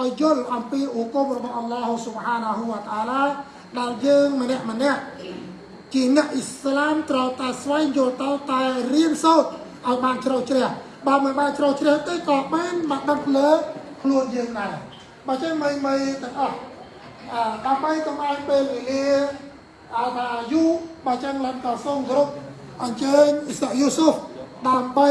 ឲ្យយល់អំពីឧគមរបស់អល់ឡោះស៊ុបហានាហ៊ូវតាឡាដែលយើងម្នាក់ម្នាក់ជាអ្នកអ៊ីស្លាមត្រូវតែស្វែងយល់ទៅតែរៀនសូត្រឲ្យបានជ្រៅជ្រះបើមិនបានជ្រៅជ្រះទេក៏បានមកដឹងលើខ្លួនយើងដែរបើចឹងមិនមិនទាំងអស់អឺដើម្បីកុំឲ្យពេលវេលាអើថាយូរបើចឹងឡើងក៏សូមគោរពអញ្ជើញអ៊ីសាយូស៊ុហ្វដើម្បី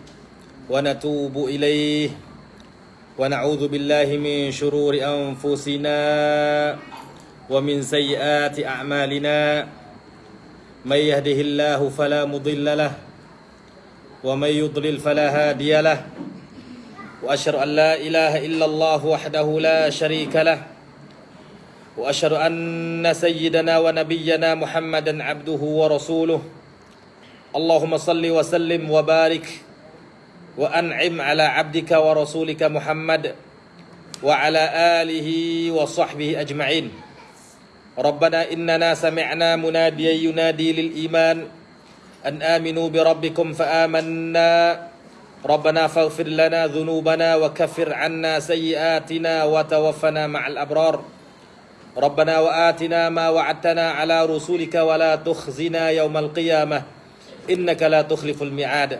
ونتوب إليه ونعوذ بالله من شرور أنفسنا ومن سيئات أعمالنا. من يهده الله فلا مضل له ومن يضلل فلا هادي له. وأشهد أن لا إله إلا الله وحده لا شريك له. وأشهد أن سيدنا ونبينا محمدا عبده ورسوله. اللهم صل وسلم وبارك وأنعم على عبدك ورسولك محمد وعلى آله وصحبه أجمعين. ربنا إننا سمعنا مناديا ينادي للإيمان أن آمنوا بربكم فآمنا. ربنا فاغفر لنا ذنوبنا وكفر عنا سيئاتنا وتوفنا مع الأبرار. ربنا وآتنا ما وعدتنا على رسولك ولا تخزنا يوم القيامة. إنك لا تخلف الميعاد.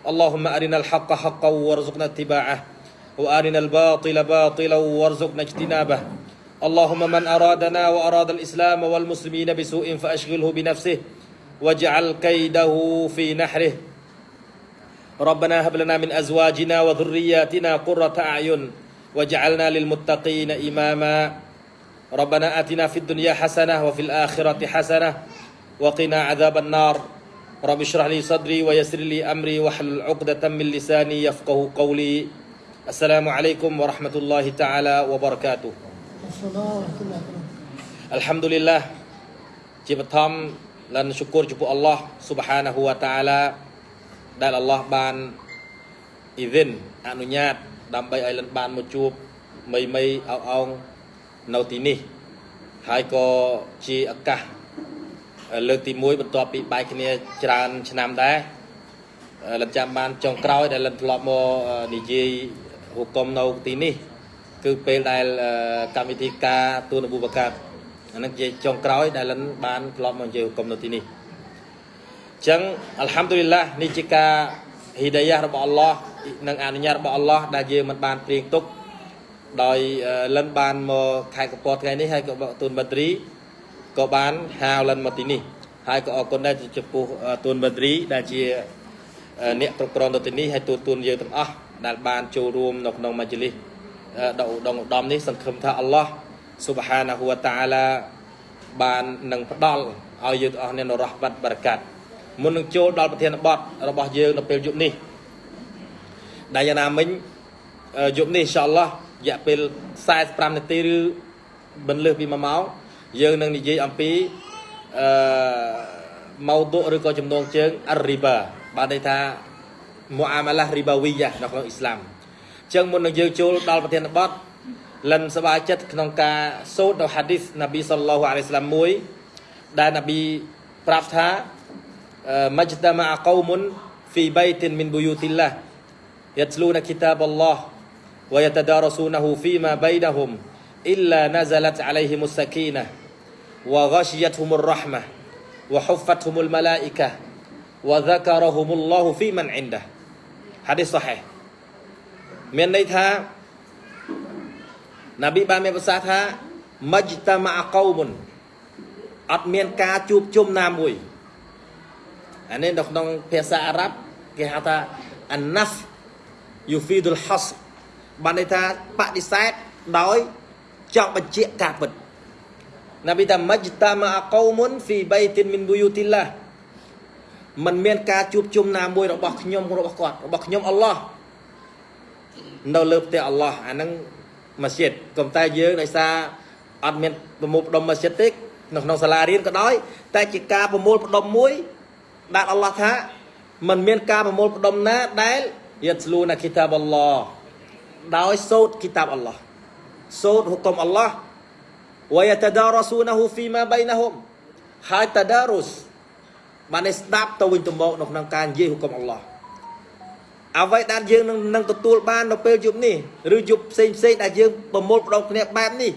اللهم أرنا الحق حقا وارزقنا اتباعه وأرنا الباطل باطلا وارزقنا اجتنابه. اللهم من أرادنا وأراد الإسلام والمسلمين بسوء فأشغله بنفسه واجعل كيده في نحره. ربنا هب لنا من أزواجنا وذرياتنا قرة أعين واجعلنا للمتقين إماما. ربنا آتنا في الدنيا حسنة وفي الآخرة حسنة وقنا عذاب النار. رب اشرح لي صدري ويسر لي أمري واحلل عقدة من لساني يفقه قولي السلام عليكم ورحمة الله تعالى وبركاته الحمد لله ជាបឋមលិនសុគរចំពោះអល់ឡោះស៊ុបហានាហ៊ូវតាឡាដែលអល់ឡោះបានអ៊ីវិនអនុញ្ញាតដើម្បីឲ្យលិនបានមកជួបមីមីអោអោងនៅទីនេះហើយក៏ជាឱកាស លើកទី1បន្ទាប់ពីបែកគ្នាច្រើន ឆ្នាំដែរលិនចាំបានចុងក្រោយដែលលិនធ្លាប់មកនិយាយហុកុំនៅទីនេះ គឺពេលដែលកម្មវិធីការទូនអប៊ូបកាអានឹងជាចុងក្រោយដែលលិនបានធ្លាប់មកនិយាយគុំនៅទីនេះអញ្ចឹងអល់ហាំឌុលីឡានេះជាការហ៊ីដាយ៉ារបស់អល់ឡោះនិងអនុញ្ញាតរបស់អល់ឡោះដែលយើងមិនបានព្រៀងទុកដោយលិនបានមកខេត្តកពតថ្ងៃនេះហើយក៏ទូនបាត្រី ក៏បានហៅលិនមកទីនេះហើយក៏អរគុណដែរចំពោះទូនបាត្រីដែលជាអ្នកគ្រប់គ្រងទៅទីនេះហើយទូទូនយើងទាំងអស់ដែលបានចូលរួមនៅក្នុងមជ្ឈលិសដកឧត្តមឧត្តមនេះសង្ឃឹមថាអល់ឡោះ Subhanahu wa ta'ala បាននឹងផ្ដល់ឲ្យយើងទាំងអស់គ្នានៅរ៉ះបាត់បរកាត់មុននឹងចូលដល់ប្រធានបទរបស់យើងនៅពេលយប់នេះដែលយ៉ាងណាមិញយប់នេះអ៊ីនសាអល់ឡោះរយៈពេល45នាទីឬមិនលើសពី1ម៉ោង យើងនឹងនិយាយអំពីអឺម៉ោឌុឬក៏ចំណងជើងអរិបាបានន័យថាមូអាម៉ាឡារីបាវីយ៉ានៅក្នុងអ៊ីស្លាមអញ្ចឹងមុននឹងយើងចូលដល់ប្រធានបទលិនសบายចិត្តក្នុងការសូត្រនៅហាឌីសណាប៊ីសល្លោះអាឡៃស្លាមមួយដែលណាប៊ីប្រាប់ថាមជ្តមាកោមុន في بيت من بيوت الله يتلون كتاب الله ويتدارسونه فيما بينهم إلا نزلت عليهم السكينة وغشيتهم الرحمة وحفتهم الملائكة وذكرهم الله في من عنده حديث صحيح មានន័យថាណាប៊ីបានមានប្រសាសន៍ថាមជ្តមាកោមុនអត់មានការជួបជុំណាមួយអានេះនៅក្នុងភាសាអារ៉ាប់គេហៅថា an-naf yufidul hasr បានន័យថាបដិសេធដោយចង់បញ្ជាក់ការពិត ណាប៊ីថាមជ្តមាកោមុន fi baitin min buyutillah มันមានការជួបជុំណាមួយរបស់ខ្ញុំរបស់គាត់របស់ខ្ញុំអល់ឡោះនៅលើផ្ទះអល់ឡោះអាហ្នឹង ម៉ាស៊ីតកុំតែយើងដោយសារអត់មានប្រមូលផ្ដុំម៉ាស៊ីតទេនៅក្នុងសាលារៀនក៏ដោយ តែជាការប្រមូលផ្ដុំមួយដែលអល់ឡោះថាมันមានការប្រមូលផ្ដុំណាដែលយត់ស្លូណាគីតាបអល់ឡោះដោយសូត្រគីតាបអល់ឡោះសូត្រហុកមអល់ឡោះ ويتدارسونه فيما بينهم ហើយ tadarus បានស្ដាប់ទៅវិញទៅមកនៅក្នុងការនិយាយហុកមអល់ឡោះអ្វីដែលយើងនឹងនឹងទទួលបាននៅពេលយប់នេះឬយប់ផ្សេងផ្សេងដែលយើងប្រមូលផ្ដុំគ្នាបែបនេះ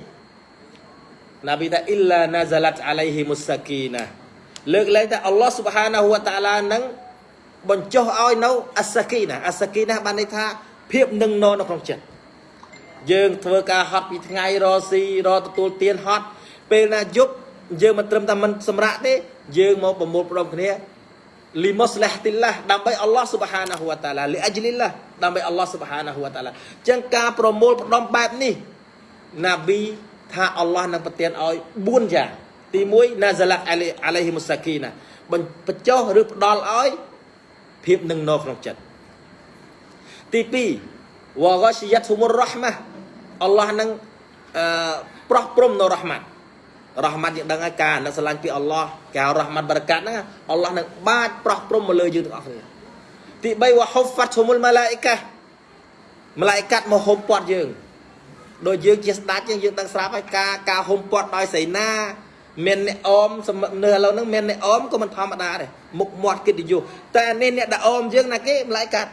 ណាប៊ីថាអ៊ីឡាណាហ្សាឡាត់អាឡៃហ៊ីមុសសាគីណាលើកលែងថាអល់ឡោះស៊ុបហានាហ៊ូវតាឡានឹងបញ្ចុះឲ្យនៅអសាគីណាអសាគីណាបានន័យថាភាពនឹងននៅក្នុងចិត្ត យើងធ្វើការហត់ពីថ្ងៃរស៊ីរទទួលទានហត់ពេលណាយប់យើងមិនត្រឹមតែមិនសម្រាកទេយើងមកប្រមូលផ្ដុំគ្នាលីមុស្លះទីឡាដើម្បីអល់ឡោះស៊ុបហានាហ៊ូវតាឡាលីអជ្លីឡាដើម្បីអល់ឡោះស៊ុបហានាហ៊ូវតាឡាចឹងការប្រមូលផ្ដុំបែបនេះណាប៊ីថាអល់ឡោះនឹងប្រទានឲ្យ4យ៉ាងទី1ណាហ្សាឡាក់អាឡៃហ៊ីមុសាគីណាបញ្ចុះឬផ្ដល់ឲ្យភាពនឹងនៅក្នុងចិត្តទី2វ៉ាហ្គីយ៉ាតុមុររ៉ហ្មា អល់ឡោះនឹងអឺប្រោះព្រំនៅរ៉ហ្មាត់រ៉ហ្មាត់យើងដឹងហើយការនឹកស្រឡាញ់ពីអល់ឡោះការរ៉ហ្មាត់បរកាត់ហ្នឹងអល់ឡោះនឹងបាចប្រោះព្រំមកលើយើងទាំងអស់គ្នាទី3វ៉ាហ៊ុហ្វាត់សុមុលម៉ាឡាអ៊ីកាម៉ាឡាអ៊ីកាត់មកហុំពាត់យើងដូចយើងជាស្ដេចយើងយើងដឹងស្រាប់ហើយការការហុំពាត់ដោយសេនាមានអ្នកអមនៅឥឡូវហ្នឹងមានអ្នកអមក៏មិនធម្មតាដែរមុខមាត់កិត្តិយសតែនេះអ្នកដែលអមយើងណាគេម្លាយកាត់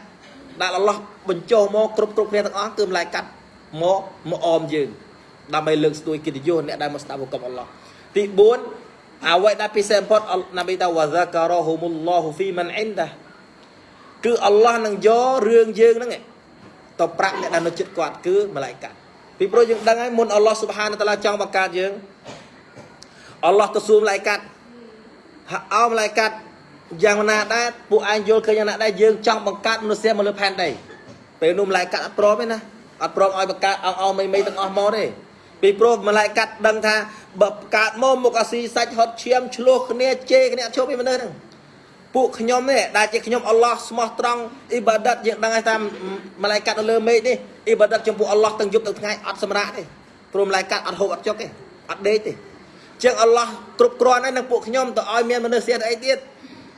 ដែលអល់ឡោះបញ្ចុះមកគ្រប់គ្រប់គ្នាទាំងអស់គឺម្លាយកាត់ មកមកអមយើងដើម្បីលើកស្ទួយកិត្តិយសអ្នកដែលមកស្ដាប់ហុកមអល់ឡោះទី4អ្វីដែលពិសេសបំផុតណាប៊ីតាវ៉ាហ្សាការ៉ហុមុលឡោះហ្វីមិនអ៊ីនដាគឺអល់ឡោះនឹងយករឿងយើងហ្នឹងទៅប្រាក់អ្នកដែលនៅចិត្តគាត់គឺម្លាយកាត់ពីព្រោះយើងដឹងហើយមុនអល់ឡោះស៊ុបហានតាឡាចង់បង្កើតយើងអល់ឡោះទៅសួរម្លាយកាត់អោម្លាយកាត់យ៉ាងណាដែរពួកឯងយល់ឃើញយ៉ាងណាដែរយើងចង់បង្កើតមនុស្សមកលើផែនដីពេលនោះម្លាយកាត់អត់ព្រមទេណា អត់ព្រមឲ្យបង្កើតអងអងមីមីទាំងអស់មកទេពីព្រោះម្លាយកាត់ដឹងថាបើកើតមកមុខអាស៊ីសាច់ហត់ឈាមឆ្លោះគ្នាជេរគ្នាអត់ជប់ពីមនុស្សហ្នឹងពួកខ្ញុំនេះដែលជាខ្ញុំអល់ឡោះស្មោះត្រង់អ៊ីបាដិតយើងដឹងហើយថាម្លាយកាត់នៅលើមេឃនេះអ៊ីបាដិតចំពោះអល់ឡោះទាំងយប់ទាំងថ្ងៃអត់សម្រាកទេព្រោះម្លាយកាត់អត់ហូបអត់ចុកទេអត់ដេកទេជាងអល់ឡោះគ្រប់គ្រាន់ហើយនឹងពួកខ្ញុំទៅឲ្យមានមនុស្សស្អីទៀត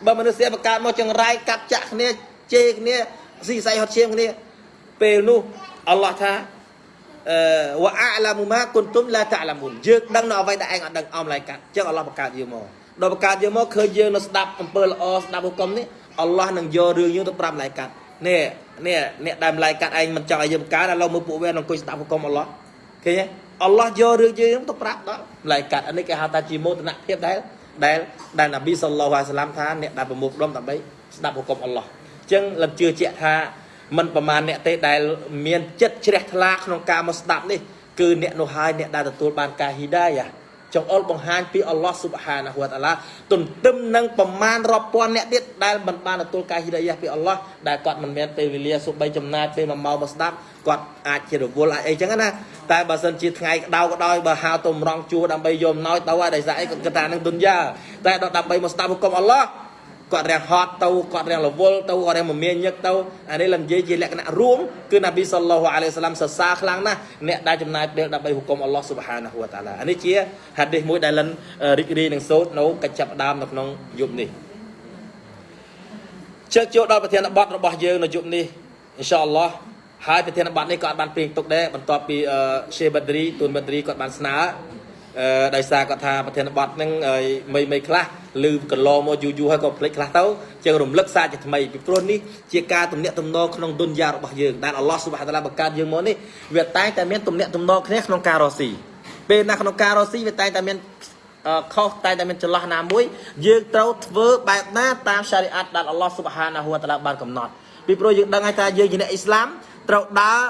បើមនុស្សស្អីបង្កើតមកចង្រៃកាត់ចាក់គ្នាជេរគ្នាស៊ីសៃហត់ឈាមគ្នាពេលនោះ អល់ឡោះថាអឺវ៉ាអាឡាមូម៉ាគុនទុំឡាតាឡាមុនយើងដឹងនៅអ្វីដែលឯងអត់ដឹងអមឡៃកាត់ចឹងអល់ឡោះបង្កើតយើងមកដល់បង្កើតយើងមកឃើញយើងនៅស្ដាប់អំពើល្អស្ដាប់ហុកុំនេះអល់ឡោះនឹងយករឿងយើងទៅប្រាប់ឡៃកាត់នេះនេះអ្នកដែលឡៃកាត់ឯងមិនចង់ឲ្យយើងបង្កើតឥឡូវមើលពួកវានឹងអង្គុយស្ដាប់ហុកុំអល់ឡោះឃើញទេអល់ឡោះយករឿងយើងទៅប្រាប់ដល់ឡៃកាត់នេះគេហៅថាជាមោទនភាពដែលដែលដែលនប៊ីសល្លោះអាឡៃសាឡាមថាអ្នកដែលប្រមូលផ្ដុំដើម្បីស្ដាប់ហុកុំអល់ឡោះអញ្ចឹងលំជឿជាក់ថា មិនប្រមាណអ្នកទេដែលមានចិត្តជ្រះថ្លាក្នុងការមកស្ដាប់នេះគឺអ្នកនោះហើយអ្នកដែលទទួលបានការហ៊ីដាយ៉ាចង្អុលបង្ហាញពីអល់ឡោះស៊ុបហានាហ៊ូវតាឡាទន្ទឹមនឹងប្រមាណរាប់ពាន់អ្នកទៀតដែលមិនបានទទួលការហ៊ីដាយ៉ាពីអល់ឡោះដែលគាត់មិនមានពេលវេលាសូម្បីចំណាយពេល1ម៉ោងមកស្ដាប់គាត់អាចជារវល់អាចអីចឹងណាតែបើសិនជាថ្ងៃក្តៅក៏ដោយបើហៅទៅម្រងជួដើម្បីយកអំណោយទៅហើយដោយសារអីគាត់គិតថានឹងទុនយ៉ាតែដល់ដើម្បីមកស្ដាប់ហុកុំអល់ឡោះ គាត់រាំងហត់ទៅគាត់រាំងរវល់ទៅគាត់រាំងមមាញឹកទៅអានេះលំនិយាយជាលក្ខណៈរួមគឺណាប៊ីសល្លោះអាឡៃសាឡាមសរសើរខ្លាំងណាស់អ្នកដែលចំណាយពេលដើម្បីហុគមអល់ឡោះស៊ុបហានាហ៊ូវតាឡាអានេះជាហាឌីសមួយដែលលិនរីករាយនឹងសូត្រនៅកិច្ចចាប់ដើមនៅក្នុងយប់នេះជើកចូលដល់ប្រធានបទរបស់យើងនៅយប់នេះអ៊ីនសាអល់ឡោះហើយប្រធានបទនេះក៏បានព្រៀងទុកដែរបន្ទាប់ពីရှេបាឌរីទូនបាឌរីគាត់បានស្នើអឺ ដោយសារគាត់ថាប្រធានបទហ្នឹងមីមីខ្លះឮកន្លងមកយូរយូរហើយក៏ភ្លេចខ្លះទៅជាងរំលឹកសារជាថ្មីពីព្រោះនេះជាការទំនាក់ទំនងក្នុងទុនយ៉ារបស់យើងដែលអល់ឡោះស៊ុបហាតាឡាបង្កើតយើងមកនេះវាតែងតែមានទំនាក់ទំនងគ្នាក្នុងការរស់ស៊ីពេលណាក្នុងការរស់ស៊ីវាតែងតែមានខុសតែតែមានចន្លោះណាមួយយើងត្រូវធ្វើបែបណាតាមសារីអាតដែលអល់ឡោះស៊ុបហានាហ៊ូវតាឡាបានកំណត់ពីព្រោះយើងដឹងហើយថាយើងជាអ្នកអ៊ីស្លាមត្រូវដើរ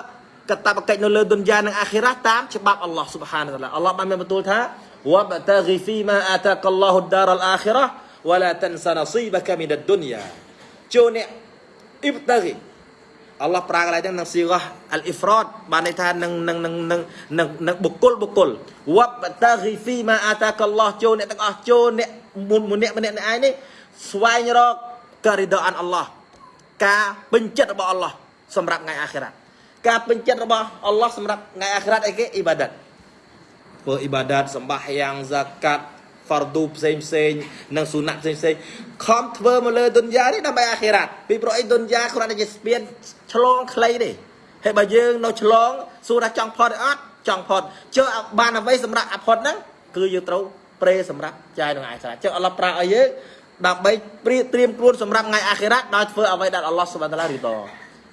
កតបកិច្ចនៅលើឌុនយ៉ានិងអាខិរ៉ាតាមច្បាប់អល់ឡោះស៊ុបហានតាឡាអល់ឡោះបានមានបន្ទូលថាវបតាហ្គីហ្វីម៉ាអាតាកឡោហ៊ុដារអល់អាខិរ៉ាវឡាតិនសានស៊ីបកាមីនឌុនយ៉ាចូលអ្នកអ៊ីបតាហ្គីអល់ឡោះប្រាកន្លែងហ្នឹងនឹងស៊ីកោះអលអ៊ីហ្វ្រតបានន័យថានឹងនឹងនឹងនឹងនឹងនឹងបុគ្គលបុគ្គលវបតាហ្គីហ្វីម៉ាអាតាកឡោះចូលអ្នកទាំងអស់ចូលអ្នកមុនម្នាក់ម្នាក់ឯងនេះស្វែងរកការីដអានអល់ឡោះការពេញចិត្តរបស់អល់ឡោះសម្រាប់ថ្ងៃអាខិរ៉ា ការពេញចិត្តរបស់អល់ឡោះសម្រាប់ថ្ងៃអាខិរ៉ាត់អីគេអ៊ីបាដាតធ្វើអ៊ីបាដាតសម្បាសយ៉ាងហ្សាកាត់ហ្វារឌូផ្សេងផ្សេងនិងស៊ូណាត់ផ្សេងផ្សេងខំធ្វើមកលើទុនយ៉ានេះដើម្បីអាខិរ៉ាត់ពីព្រោះអីទុនយ៉ាគ្រាន់តែជាស្ពានឆ្លងខ្លីទេហើយបើយើងនៅឆ្លងសួរថាចង់ផុតឬអត់ចង់ផុតជើបានអ្វីសម្រាប់អផុតហ្នឹងគឺយើងត្រូវប្រេសម្រាប់ចាយក្នុងអាខិរ៉ាត់ជើអល់ឡោះប្រើឲ្យយើងដើម្បីព្រៀបត្រៀមខ្លួនសម្រាប់ថ្ងៃអាខិរ៉ាត់ដោយធ្វើអ្វីដែលអល់ឡោះសុបហានតាឡារីត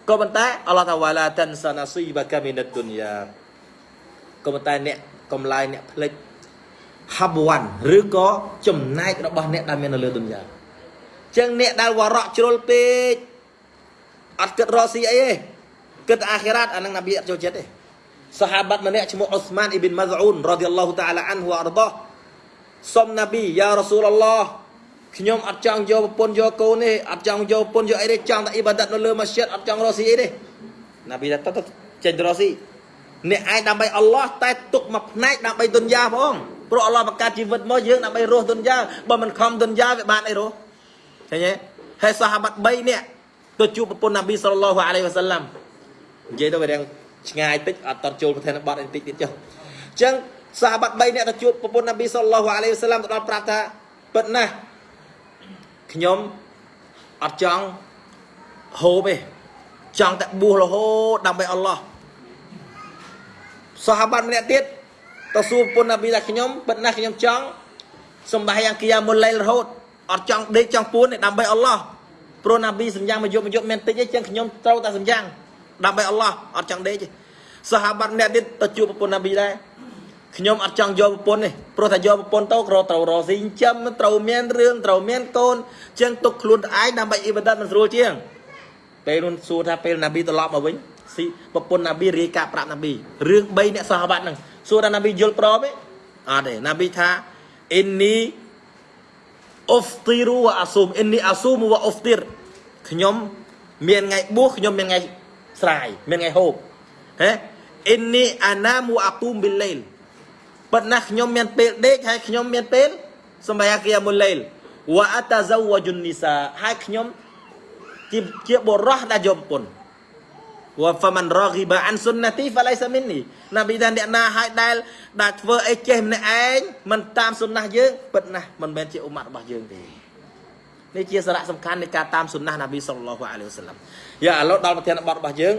ក៏ប៉ុន្តែអល់ឡោះថាវ៉ាឡាតានសាណាស៊ីបាកាមីនទុនយ៉ាក៏ប៉ុន្តែអ្នកកំឡាយអ្នកផ្លេចហាប់វ៉ាន់ឬក៏ចំណែករបស់អ្នកដែលមាននៅលើទុនយ៉ាចឹងអ្នកដែលវរៈជ្រុលពេកអត់គិតរកស៊ីអីទេគិតអាខិរ៉ាត់អានឹងនប៊ីអត់ចូលចិត្តទេសាហាបាត់ម្នាក់ឈ្មោះអ៊ុស្មានអ៊ីប៊ីនម៉ាហ្អ៊ូនរ៉ាឌីយ៉ាឡោះតាអាឡាអានហ៊ូអរដោះសុំនប៊ីយ៉ារ៉ាស៊ូលអល់ឡោះ ខ្ញុំអត់ចង់យកប្រពន្ធយកកូនទេអត់ចង់យកប្រពន្ធយកអីទេចង់តែអ៊ីបាដាតនៅលើម៉ាស្យិតអត់ចង់រកស៊ីអីទេនប៊ីថាទៅទៅចេញទៅរកស៊ីអ្នកឯងដើម្បីអល់ឡោះតែទុកមួយផ្នែកដើម្បីទុនយ៉ាផងព្រោះអល់ឡោះបង្កើតជីវិតមកយើងដើម្បីរស់ទុនយ៉ាបើមិនខំទុនយ៉ាវាបានអីរស់ឃើញទេហើយសាហាបាត់3នាក់ទៅជួបប្រពន្ធនប៊ីសល្លឡោះអាឡៃវ៉ាសាឡាំនិយាយទៅវារៀងឆ្ងាយតិចអត់តចូលប្រធានបទអីតិចទៀតចុះអញ្ចឹងសាហាបាត់3នាក់ទៅជួបប្រពន្ធនប៊ីសល្លឡោះអាឡៃវ៉ាសាឡាំទៅដល់ប្រាប់ថាពិតណាស់ ខ្ញុំអត់ចង់ហូបទេចង់តែបួសរហូតដើម្បីអល់ឡោះសាហាបាត់ម្នាក់ទៀតទៅសួរប្រពន្ធនប៊ីថាខ្ញុំពិតណាស់ខ្ញុំចង់សម្បាយ៉ាងគីយ៉ាមុលឡៃរហូតអត់ចង់ដេកចង់ពួនទេដើម្បីអល់ឡោះព្រោះណាប៊ីសម្យ៉ាងមកយប់មកយប់មានតិចទេចឹងខ្ញុំត្រូវតែសម្យ៉ាងដើម្បីអល់ឡោះអត់ចង់ដេកទេសាហាបាត់ម្នាក់ទៀតទៅជួបប្រពន្ធណាប៊ីដែរ ខ្ញុំអត់ចង់យកប្រពន្ធទេព្រោះថាយកប្រពន្ធទៅក៏ត្រូវរកស៊ីចិញ្ចឹមត្រូវមានរឿងត្រូវមានកូនចឹងទុកខ្លួនឯងដើម្បីអ៊ីបាដាតមិនស្រួលជាងពេលនោះសួរថាពេលណាប៊ីត្រឡប់មកវិញស៊ីប្រពន្ធណាប៊ីរាយការណ៍ប្រាប់ណាប៊ីរឿង3អ្នកសាហាបាត់ហ្នឹងសួរថាណាប៊ីយល់ព្រមទេអត់ទេណាប៊ីថាអ៊ីននីអ៊ុហ្វទីរូវ៉ាអាស៊ូមអ៊ីននីអាស៊ូមវ៉ាអ៊ុហ្វទីរខ្ញុំមានថ្ងៃបួសខ្ញុំមានថ្ងៃស្រាយមានថ្ងៃហូបហេអ៊ីននីអាណាមូអាគូមប៊ីឡេល ប៉ុន្តែខ្ញុំមានពេលដេកហើយខ្ញុំមានពេលសម្រាប់គីយ៉ាមុលឡេលវ៉ាអតាហ្សាវជុននីសាហើយខ្ញុំជាជាបុរសដែលយកប្រពន្ធវ៉ាហ្វាមិនរ៉ហ្គីបាអានសុនណាទីហ្វាឡៃសាមីននីណាប៊ីថាអ្នកណាឲ្យដែលដែលធ្វើអីចេះម្នាក់ឯងមិនតាមសុនណាយើងពិតណាស់មិនមែនជាអ៊ុម៉ាត់របស់យើងទេនេះជាសារៈសំខាន់នៃការតាមសុនណាណាប៊ីសល្លឡោះអាឡៃហ៊ីវសឡាំយ៉ាឥឡូវដល់ប្រធានបទរបស់យើង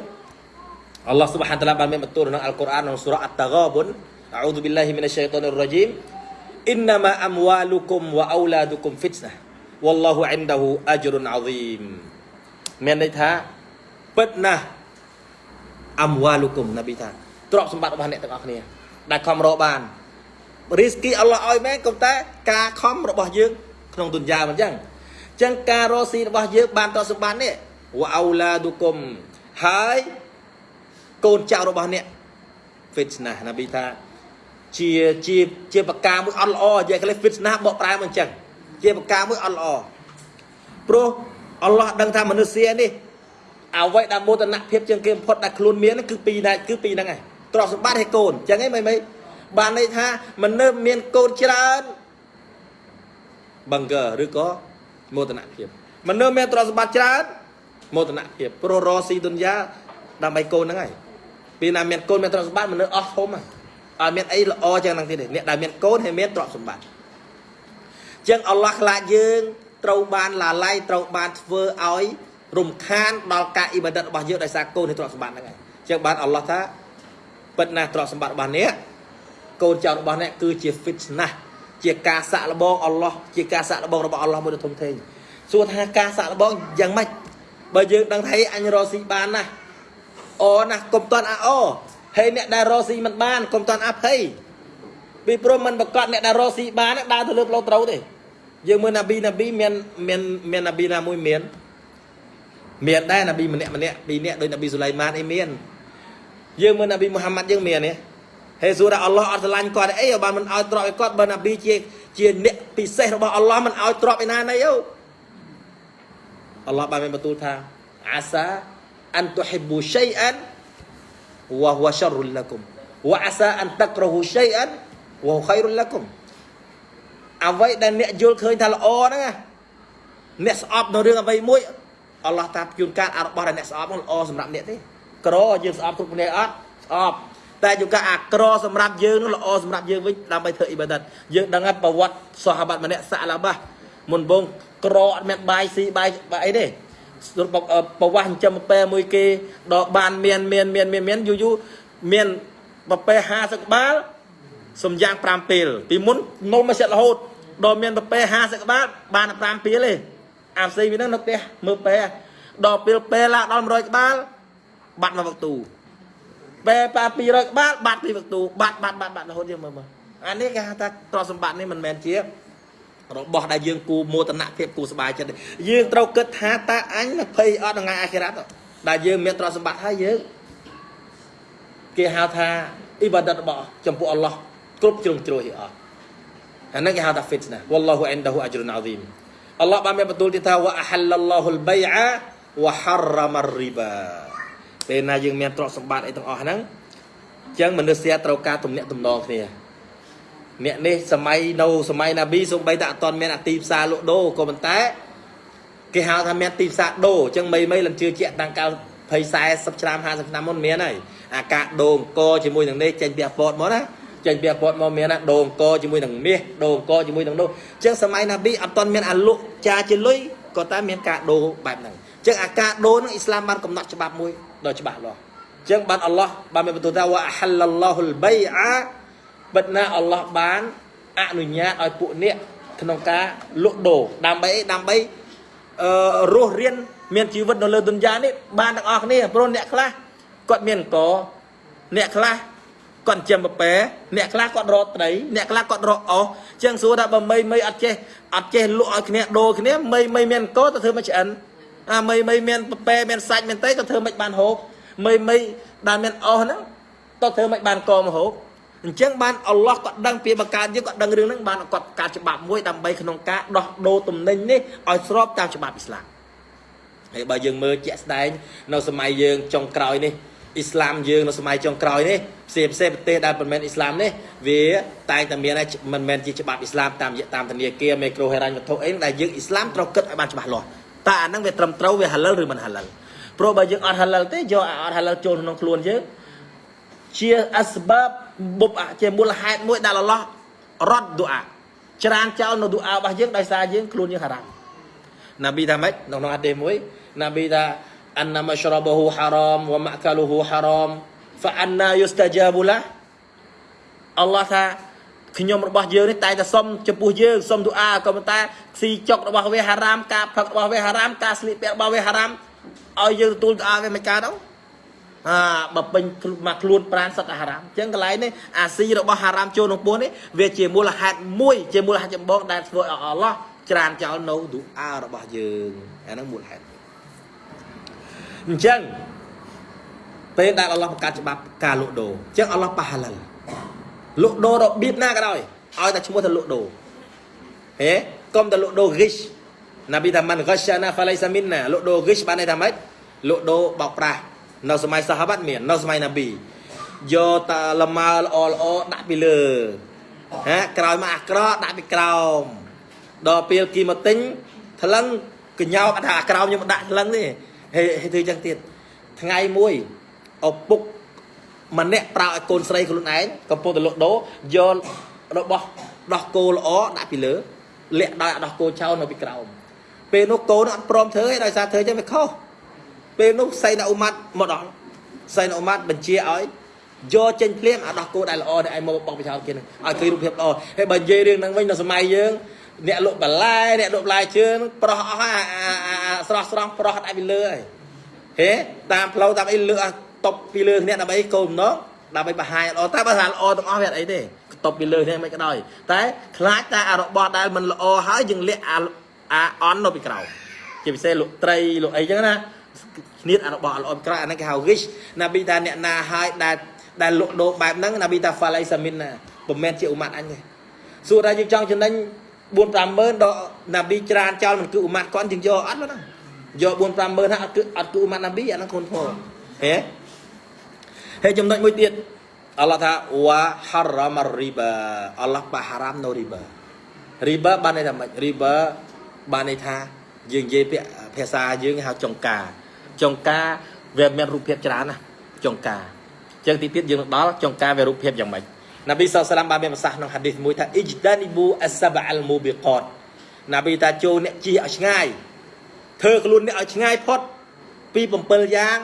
អល់ឡោះស៊ុបហានតាឡាបានមានបន្ទូលក្នុងអល់កុរអានក្នុងសូរ៉ាអត្តហ្គាបុន A'udzu billahi minasyaitonir rajim. Innama amwalukum wa auladukum fitnah. Wallahu 'indahu ajrun 'azim. មានន័យថាពិតណាស់អមវ៉ាលូគុំណាប៊ីថាទ្រព្យសម្បត្តិរបស់អ្នកទាំងអស់គ្នា ដែលខំរកបានរីស្គីអល់ឡោះឲ្យមែនក៏តែការខំរបស់យើងក្នុងទុនយ៉ាមិនអញ្ចឹងអញ្ចឹងការរកស៊ីរបស់យើងបានទ្រព្យសម្បត្តិនេះវ៉ាអោឡាឌូគុំហើយកូនចៅរបស់អ្នក fitnah ណាប៊ីថា ជាជាជាបកាមួយអត់ល្អនិយាយខ្លះ fitnah បកប្រែមកអញ្ចឹងជាបកាមួយអត់ល្អព្រោះអល់ឡោះដឹងថាមនុស្សនេះអ្វីដែលមោទនភាពជាងគេបំផុតដែលខ្លួនមានគឺពីរដែរគឺពីរហ្នឹងឯងទ្រព្យសម្បត្តិឲ្យកូនអញ្ចឹងឯងមិនមិនបានន័យថាមនុស្សមានកូនច្រើនបង្កើឬក៏មោទនភាពមនុស្សមានទ្រព្យសម្បត្តិច្រើនមោទនភាពព្រោះរស់ស៊ីទុនយ៉ាដើម្បីកូនហ្នឹងហើយពេលណាមានកូនមានទ្រព្យសម្បត្តិមនុស្សអស់ធំហើយ អត់មានអីល្អចឹងហ្នឹងទេអ្នកដែលមានកូនហើយមានទ្រព្យសម្បត្តិចឹងអល់ឡោះខ្លាចយើងត្រូវបានឡាឡៃត្រូវបានធ្វើឲ្យរំខានដល់ការអ៊ីបាដិតរបស់យើងដោយសារកូននៃទ្រព្យសម្បត្តិហ្នឹងហើយចឹងបានអល់ឡោះថាពិតណាស់ទ្រព្យសម្បត្តិរបស់អ្នកកូនចៅរបស់អ្នកគឺជា fitnah ជាការសាក់លបងអល់ឡោះជាការសាក់លបងរបស់អល់ឡោះមួយដ៏ធំធេងសួរថាការសាក់លបងយ៉ាងម៉េចបើយើងដឹងថាអញរកស៊ីបានណាអូណាស់កុំតន់អាអូ ហើយអ្នកដែលរកស៊ីមិនបានកុំតន់អាភ័យពីព្រោះមិនប្រកាសអ្នកដែលរកស៊ីបានដើរទៅលើផ្លូវត្រូវទេយើងមើលណាប៊ីណាប៊ីមានមានមានណាប៊ីណាមួយមានមានដែរណាប៊ីម្នាក់ម្នាក់ពីរនាក់ដោយណាប៊ីស៊ូឡៃម៉ានអីមានយើងមើលណាប៊ីមូហាម៉ាត់យើងមានទេហើយសួរថាអល់ឡោះអត់ស្រឡាញ់គាត់អីបើមិនឲ្យទ្រព្យឲ្យគាត់បើណាប៊ីជាជាអ្នកពិសេសរបស់អល់ឡោះមិនឲ្យទ្រព្យឯណាណីអូអល់ឡោះបានមានបន្ទូលថាអាសាអានទុហ៊ីប៊ូឆៃអាន វ៉ាហ៊វឆរុលឡាគុំវ៉ាអាសាអានតាក្រហ៊ូឆៃអានវ៉ាខៃរុលឡាគុំអ្វីដែលអ្នកយល់ឃើញថាល្អហ្នឹងអ្នកស្អប់នៅរឿងអ្វីមួយអល់ឡោះតាជួនកាលអារបស់ដែលអ្នកស្អប់ហ្នឹងល្អសម្រាប់អ្នកទេក្រយើងស្អប់គ្រប់គ្នាអត់ស្អប់តែជួនកាលអាក្រសម្រាប់យើងនោះល្អសម្រាប់យើងវិញដើម្បីធ្វើអ៊ីបាដាតយើងដឹងហើយប្រវត្តិសាហាបាត់ម្នាក់សាឡាបាមុនបងក្រអត់មានបាយស៊ីបាយបាយអីទេ ប្រវាស់ចិញ្ចឹមពែមួយគេដល់បានមានមានមានមានមានយូរយូរមានប្រពែ50ក្បាលសំយ៉ាង5ពេលពីមុននំមកសិតរហូតដល់មានប្រពែ50ក្បាលបាន5ពេលទេអាផ្សេងវាហ្នឹងនៅផ្ទះមើលពែដល់ពេលពេលឡើងដល់100ក្បាលបាត់មកវឹកទូពេលប៉ា200ក្បាលបាត់ពីវឹកទូបាត់បាត់បាត់បាត់រហូតយើងមើលមើលអានេះគេហៅថាទ្រព្យសម្បត្តិនេះមិនមែនជា របស់ដែលយើងគូមោទនភាពគូសบายចិត្តយើងត្រូវគិតថាតើអញភ័យអត់ថ្ងៃអាខិរ៉ាត់ដែលយើងមានទ្រព្យសម្បត្តិហើយយើងគេហៅថាអ៊ីបាដតរបស់ចំពោះអល់ឡោះគ្រប់ជ្រុងជ្រោយអស់អាហ្នឹងគេហៅថា fitna wallahu indahu ajrun azim អល់ឡោះបានមានបន្ទូលទៀតថា wa ahallallahu al-bay'a wa harrama ar-riba ពេលណាយើងមានទ្រព្យសម្បត្តិអីទាំងអស់ហ្នឹងអញ្ចឹងមនុស្សត្រូវការទំនាក់ទំនងគ្នា អ្នកនេះសម័យនៅសម័យណាប៊ីសូម្បីតែអត់ទាន់មានអាទីផ្សារលក់ដូរក៏ប៉ុន្តែគេហៅថាមានទីផ្សារដូរអញ្ចឹងមីមីលំជឿជាក់តាំងកាល20 40ឆ្នាំ50ឆ្នាំមុនមានហើយអាការដូរអង្គជាមួយនឹងនេះចេញពីអាពតមកណាចេញពីអាពតមកមានណាដូរអង្គជាមួយនឹងមាសដូរអង្គជាមួយនឹងនោះអញ្ចឹងសម័យណាប៊ីអត់ទាន់មានអាលក់ចាជាលុយក៏តែមានការដូរបែបហ្នឹងអញ្ចឹងអាការដូរហ្នឹងអ៊ីស្លាមបានកំណត់ច្បាប់មួយដ៏ច្បាស់លាស់អញ្ចឹងបានអល់ឡោះបានមានបន្ទូលថាវ៉ាហលឡោហ៊ុលបៃអា បិទណាអល់ឡោះបានអនុញ្ញាតឲ្យពួកអ្នកក្នុងការលក់ដូរដើម្បីដើម្បីអឺរស់រៀនមានជីវិតនៅលើទុនយ៉ានេះបានទាំងអស់គ្នាព្រោះអ្នកខ្លះគាត់មានអង្គអ្នកខ្លះគាត់ចិញ្ចឹមប្រពែអ្នកខ្លះគាត់រកត្រីអ្នកខ្លះគាត់រកអស់ចឹងសួរថាបើមីមីអត់ចេះអត់ចេះលក់ឲ្យគ្នាដូរគ្នាមីមីមានអង្គទៅធ្វើមកឆ្អិនអាមីមីមានប្រពែមានសាច់មានតែក៏ធ្វើមិនបានហូបមីមីដែលមានអស់ហ្នឹងទៅធ្វើមិនបានកមកហូប អញ្ចឹងបានអល់ឡោះក៏ដឹងពីបង្កើតយើងក៏ដឹងរឿងហ្នឹងបានគាត់ការច្បាប់មួយដើម្បីក្នុងការដោះដូរទំនិញនេះឲ្យស្របតាមច្បាប់អ៊ីស្លាមហើយបើយើងមើលជាក់ស្ដែងនៅសម័យយើងចុងក្រោយនេះអ៊ីស្លាមយើងនៅសម័យចុងក្រោយនេះផ្សេងផ្សេងប្រទេសដែលមិនមែនអ៊ីស្លាមនេះវាតែងតែមានមិនមែនជាច្បាប់អ៊ីស្លាមតាមតាមធនាគារមេក្រូហេរ៉ាញ់វត្ថុអីដែលយើងអ៊ីស្លាមត្រូវគិតឲ្យបានច្បាស់លាស់តើអាហ្នឹងវាត្រឹមត្រូវវាហាឡាល់ឬមិនហាឡាល់ព្រោះបើយើងអត់ហាឡាល់ទេយកអត់ហាឡាល់ចូលក្នុងខ្លួនយើងជាអស្បាប បុបជាមូលហេតុមួយដែលអល់ឡោះរត់ឌូអាច្រានចោលនៅឌូអារបស់យើងដោយសារយើងខ្លួនយើងហារ៉ាមណាប៊ីថាម៉េចនៅក្នុងអាទេមួយណាប៊ីថាអានណាមឆ្របហ៊ូហារ៉មវម៉ាក់កាលូហ៊ូហារ៉មហ្វាអានណាយូស្តាជាបូឡាអល់ឡោះថាខ្ញុំរបស់យើងនេះតែតែសុំចំពោះយើងសុំទូអាក៏ប៉ុន្តែស៊ីចុករបស់វាហារ៉ាមការផឹករបស់វាហារ៉ាមការស្លៀកពាក់របស់វាហារ៉ាមឲ្យយើងទទួលទូអាវាមិនកើតទេ អាបើពេញមកខ្លួនប្រានសឹកហារ៉ាមអញ្ចឹងកន្លែងនេះអាស៊ីរបស់ហារ៉ាមចូលក្នុងពោះនេះវាជាមូលហេតុមួយជាមូលហេតុចម្បងដែលធ្វើឲ្យអល់ឡោះច្រានចោលនៅទូអារបស់យើងអាហ្នឹងមូលហេតុអញ្ចឹងពេលដែលអល់ឡោះបង្កើតច្បាប់ការលក់ដូរអញ្ចឹងអល់ឡោះប៉ះហាឡាល់លក់ដូររបៀបណាក៏ដោយឲ្យតែឈ្មោះថាលក់ដូរហេកុំតែលក់ដូរ rich ណាប៊ីថាមិន ghashana falaysa minna លក់ដូរ rich បានន័យថាម៉េចលក់ដូរបោកប្រាស់ នៅសម័យសាហាបាត់មាននៅសម័យណាប៊ីយកតាលម៉ើល្អល្អដាក់ពីលើហ៎ក្រោយមកអាក្រក់ដាក់ពីក្រោមដល់ពេលគីមកទិញថ្លឹងកញ្ញោកថាអាក្រោមខ្ញុំដាក់ថ្លឹងទេហេធ្វើចឹងទៀតថ្ងៃមួយឪពុកម្នាក់ប្រើឲ្យកូនស្រីខ្លួនឯងកំពុងតែលក់ដូរយករបស់ដោះគោល្អដាក់ពីលើលាក់ដោយដោះគោចោលនៅពីក្រោមពេលនោះកូនអត់ព្រមធ្វើទេដោយសារធ្វើចឹងវាខុស ពេលនោះសៃណាអ៊ូម៉ាត់មកដល់សៃណាអ៊ូម៉ាត់បញ្ជាឲ្យយកចេញភ្លាមអាដោះគោដែលល្អដែលឯងមកបោកបិចោលគេនឹងឲ្យឃើញរូបភាពល្អហើយបើនិយាយរឿងហ្នឹងវិញនៅសម័យយើងអ្នកលក់បន្លែអ្នកលក់បន្លែជើងប្រុសអស់ហើយស្រស់ស្រស់ប្រុសដាក់ពីលើហើយហេតាមផ្លូវតាមអីលើកតប់ពីលើគ្នាដើម្បីកូនម្ដងដើម្បីបង្ហាញល្អតែបើថាល្អទាំងអស់វាអត់អីទេតប់ពីលើគ្នាមិនក៏ដោយតែខ្លាចតែអារបស់ដែលមិនល្អហើយយើងលាក់អាអាអន់នៅពីក្រោយជាពិសេសលក់ត្រីលក់អីចឹងណា គ្នាអារបស់ល្អពីក្រោយអាហ្នឹងគេហៅ rich ណាប៊ីថាអ្នកណាហើយដែលដែលលក់ដូរបែបហ្នឹងណាប៊ីថា falai samin ណាមិនមែនជាអ៊ុម៉ាត់អញទេសួរថាយើងចង់ចំណេញ4 50000ដល់ណាប៊ីច្រានចោលមិនគឺអ៊ុម៉ាត់គាត់យើងយកអត់ហ្នឹងយក4 50000ហ្នឹងអត់គឺអត់គឺអ៊ុម៉ាត់ណាប៊ីអាហ្នឹងខ្លួនធម៌ហេហើយចំណុចមួយទៀតអល់ឡោះថាវ៉ាហារ៉ាមរីបាអល់ឡោះបាហារ៉ាមនៅរីបារីបាបានន័យថាម៉េចរីបាបានន័យថាយើងនិយាយពាក្យភាសាយើងហៅចង្ការ ចង្ការវាមានរូបភាពច្រើនណាចុងការអញ្ចឹងទីទៀតយើងនឹងដល់ចុងការវារូបភាពយ៉ាងម៉េចណាប៊ីសល្លាមបានមានប្រសាសន៍ក្នុងហាឌីសមួយថាអ៊ីជ្ដានីប៊ូអសបអលមូប៊ីកតណាប៊ីថាចូលអ្នកជិះឲ្យឆ្ងាយធ្វើខ្លួនអ្នកឲ្យឆ្ងាយផុតពី7យ៉ាង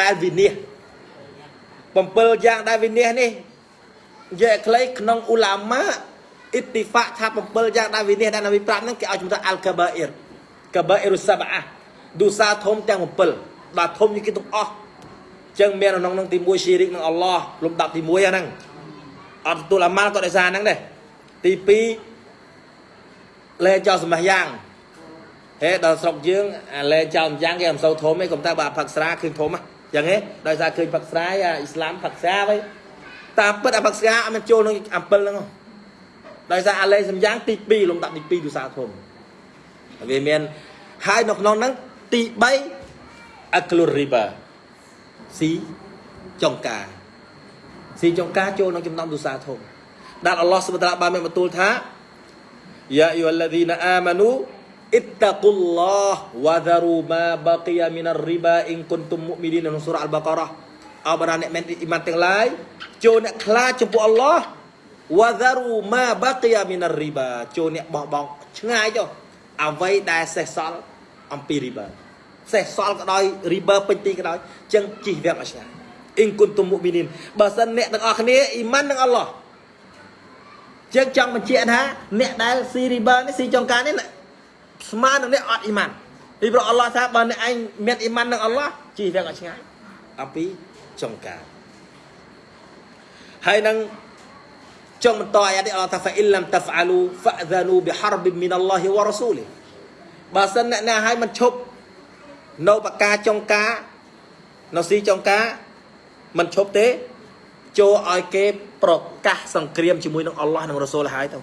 ដែលវិនិច្ឆ័យ7យ៉ាងដែលវិនិច្ឆ័យនេះនិយាយខ្លីក្នុងអ៊ូឡាម៉ាអ៊ីតិហ្វាក់ថា7យ៉ាងដែលវិនិច្ឆ័យដែលណាប៊ីប្រាប់ហ្នឹងគេឲ្យឈ្មោះថាអលកាបាអ៊ីរកាបាអ៊ីរុសបអាឌូសាធំទាំង7 ដល់ធំជាងគេទាំងអស់ចឹងមានក្នុងនឹងទី1ស៊ីរិកនឹងអល់ឡោះលំដាប់ទី1ហ្នឹងអត់ទទួលអាម៉ាល់ក៏ដោយសារហ្នឹងដែរទី2លែងចោលសម្បះយ៉ាងហេដល់ស្រុកយើងអាលែងចោលម្យ៉ាងគេមិនសូវធំទេកុំតែបើផឹកស្រាឃើញធំហ៎ចឹងហេដោយសារឃើញផឹកស្រាអាអ៊ីស្លាមផឹកស្រាវិញតាមពិតអាផឹកស្រាអត់មានចូលក្នុងអំពិលហ្នឹងដោយសារអាលែងសម្យ៉ាងទី2លំដាប់ទី2ដោយសារធំវាមានហើយនៅក្នុងហ្នឹងទី3 អាក្លូរីបាស៊ីចុងការស៊ីចុងការចូលក្នុងចំណោមទុសាធំដែលអល់ឡោះសុបតាបានមានបន្ទូលថាយ៉ាអ៊ីវ៉ាឡាឌីណាអាម៉ានូអ៊ីតាកុលឡោះវ៉ាដារូម៉ាបាគីយ៉ាមីនរីបាអ៊ីនគុនទុមមុមីឌីនក្នុងសូរ៉ាអល់បាការ៉ាអបរាអ្នកមានអ៊ីម៉ានទាំងឡាយចូលអ្នកខ្លាចចំពោះអល់ឡោះវ៉ាដារូម៉ាបាគីយ៉ាមីនរីបាចូលអ្នកបោះបង់ឆ្ងាយចុះអ្វីដែលសេះសល់អំពីរីបា សេះសល់ក៏ដោយ river ពេញទីក៏ដោយចឹងជីវៈមកឆ្នាំអ៊ីងគុនទុមុមីនីនបើសិនអ្នកទាំងអស់គ្នាអ៊ីម៉ាន់នឹងអល់ឡោះចឹងចង់បញ្ជាក់ថាអ្នកដែលស៊ី river នេះស៊ីចុងការនេះស្មើនឹងអ្នកអត់អ៊ីម៉ាន់ពីព្រោះអល់ឡោះថាបើអ្នកឯងមានអ៊ីម៉ាន់នឹងអល់ឡោះជីវៈមកឆ្ងាយអំពីចុងការហើយនឹងចង់បន្តអាយ៉ានេះអល់ឡោះថា fa illam taf'alu fa'dhanu biharbi min Allah wa rasulih បើសិនអ្នកណាឲ្យមិនឈប់ នៅបកាចុងការនៅស៊ីចុងការមិនឈប់ទេចូលឲ្យគេប្រកាសសង្គ្រាមជាមួយនឹងអល់ឡោះនិងរ៉ូសូលហើយទៅ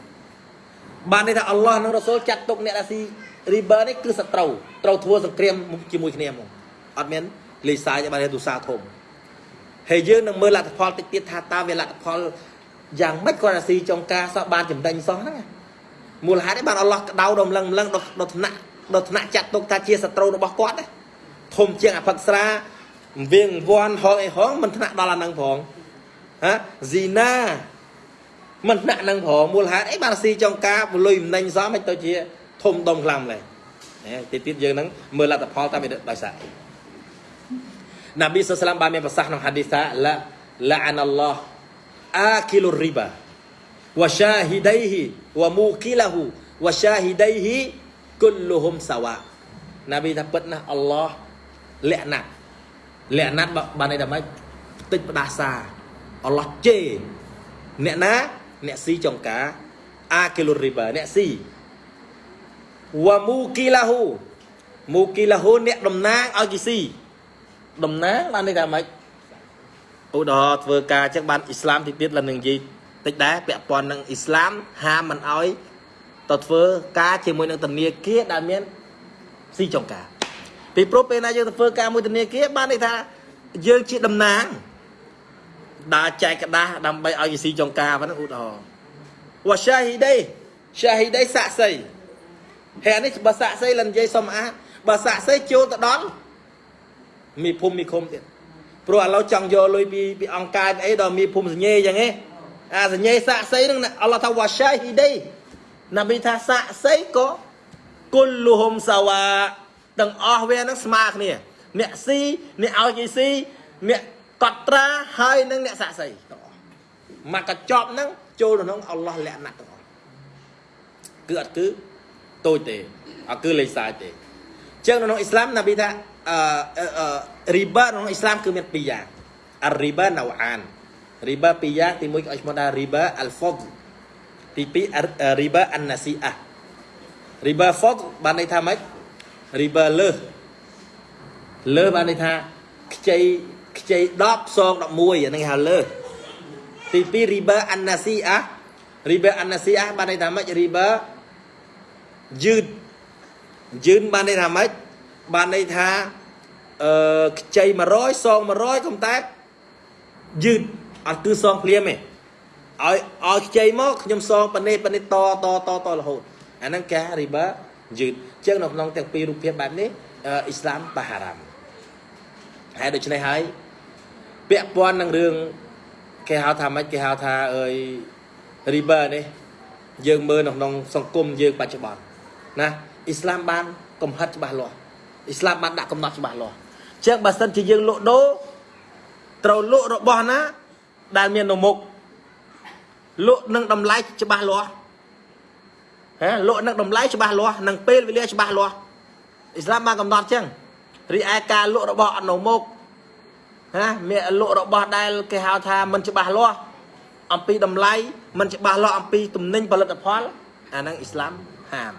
បានន័យថាអល់ឡោះនិងរ៉ូសូលចាត់ទុកអ្នកដែលស៊ីរីបឺនេះគឺសត្រូវត្រូវធ្វើសង្គ្រាមជាមួយគ្នាហ្មងអត់មានលេខសាយបានទូសាធំហើយយើងនឹងមើលលទ្ធផលតិចទៀតថាតើវាលទ្ធផលយ៉ាងម៉េចគាត់អាស៊ីចុងការសោះបានចំណេញសោះហ្នឹងមូលហេតុឯបានអល់ឡោះក្តៅដល់ម្លឹងម្លឹងដល់ថ្នាក់ដល់ថ្នាក់ចាត់ទុកថាជាសត្រូវរបស់គាត់ណា ធំជាងអភិកស្រាវៀងវាន់ហងអីហងមិនថ្នាក់ដល់អានឹងផងហ៎ស៊ីណាមិនថ្នាក់នឹងផងមូលហេតុអីបានស៊ីចុងការពលុយមិនណេញសោះមិនទៅជា ធំដុំខ្លាំងម្លេះទីទៀតយើងនឹងមើលលទ្ធផលតាមវាដោយសារណាប៊ីសុសឡាមបានមានប្រសាសន៍ក្នុងហាឌីសាឡាឡាអានអល់ឡោះអាគីលូរីបាវ៉ាសាហ៊ីដៃហ៊ីវ៉ាមូគីឡាហ៊ូវ៉ាសាហ៊ីដៃហ៊ីគុលលុហុំសាវ៉ាណាប៊ីថាពិតណាស់អល់ឡោះ លក្ខណៈលក្ខណៈបានន័យថាម៉េចផ្តិចផ្ដាសាអល់ឡោះជេអ្នកណាអ្នកស៊ីចុងការអាគីលូរីបាអ្នកស៊ីវ៉ាមូគីឡាហ៊ូមូគីឡាហ៊ូអ្នកតំណាងឲ្យគេស៊ីតំណាងបានន័យថាម៉េចឧទាហរណ៍ធ្វើការចឹងបានអ៊ីស្លាមទីទៀតឡើងនឹងនិយាយតិចដែរពាក់ព័ន្ធនឹងអ៊ីស្លាមហាមមិនអោយទៅធ្វើការជាមួយនឹងធនាគារដែលមានស៊ីចុងការ ពីព្រោះពេលណាយើងទៅធ្វើការមួយធនាគារបានន័យថាយើងជាតំណាងដើរចែកក្តាស់ដើម្បីឲ្យស៊ីចុងការហ្នឹងឧទាហរណ៍វ៉ាសាហ៊ីដេសាហ៊ីដេសាក់សីហេនេះបើសាក់សីលនិយាយសុំអាបើសាក់សីចូលទៅដល់មីភូមិមីឃុំទៀតព្រោះឥឡូវចង់យកលុយពីពីអង្គការអីដល់មីភូមិសញ្ញេអញ្ចឹងហ៎អាសញ្ញេសាក់សីហ្នឹងអល់ឡោះថាវ៉ាសាហ៊ីដេណាប៊ីថាសាក់សីក៏គុលលុហុំសាវ៉ា ទាំងអស់វានឹងស្មើគ្នា អ្នកស៊ីអ្នកឲ្យគេស៊ីអ្នកកត់ត្រាហើយនឹងអ្នកសាក់សីទាំងអស់មកកញ្ចប់ហ្នឹងចូលក្នុងអល់ឡោះលក្ខណៈទាំងអស់គឺអត់គឺតូចទេអត់គឺលេខសាយទេចឹងក្នុងអ៊ីស្លាមណាប៊ីថាអឺរីបាក្នុងអ៊ីស្លាមគឺមានពីរយ៉ាងអារីបាណៅអានរីបាពីរយ៉ាងទី1គេឲ្យឈ្មោះថារីបាអលហ្វដទី2រីបាអានណាស៊ីអារីបាហ្វដបានន័យថាម៉េច រីបាលើសលើសបានន័យថាខ្ចីខ្ចី10សង11អាហ្នឹងហៅលើសទី2រីបាអានណាស៊ីអារីបាអានណាស៊ីអាបានន័យថាម៉េចរីបាយឺតយឺនបានន័យថាម៉េចបានន័យថាអឺខ្ចី100សង100កុំតែយឺតអត់គឺសងភ្លាមទេឲ្យឲ្យខ្ចីមកខ្ញុំសងប៉នេះប៉នេះតតតតរហូតអាហ្នឹងការរីបា យឺតចឹងនៅក្នុងទាំងពីររូបភាពបែបនេះអ៊ីស្លាមបហារ៉ាមហើយដូច្នេះហើយពាក់ព័ន្ធនឹងរឿងគេហៅថាម៉េចគេហៅថាអើយ river នេះយើងមើលនៅក្នុងសង្គមយើងបច្ចុប្បន្នណាអ៊ីស្លាមបានកំហិតច្បាស់លាស់អ៊ីស្លាមបានដាក់កំណត់ច្បាស់លាស់អញ្ចឹងបើសិនជាយើងលក់ដូរត្រូវលក់របស់ណាដែលមាននៅមុខលក់នឹងតម្លៃច្បាស់លាស់ ហ៎លក់នឹងតម្លៃច្បាស់លាស់នឹងពេលវេលាច្បាស់លាស់អ៊ីស្លាមបានកំណត់អញ្ចឹងរីឯការលក់របស់អត់នៅមុខណាមានលក់របស់ដែលគេហៅថាមិនច្បាស់លាស់អំពីតម្លៃមិនច្បាស់លាស់អំពីទំនិញផលិតផលអាហ្នឹងអ៊ីស្លាមហាម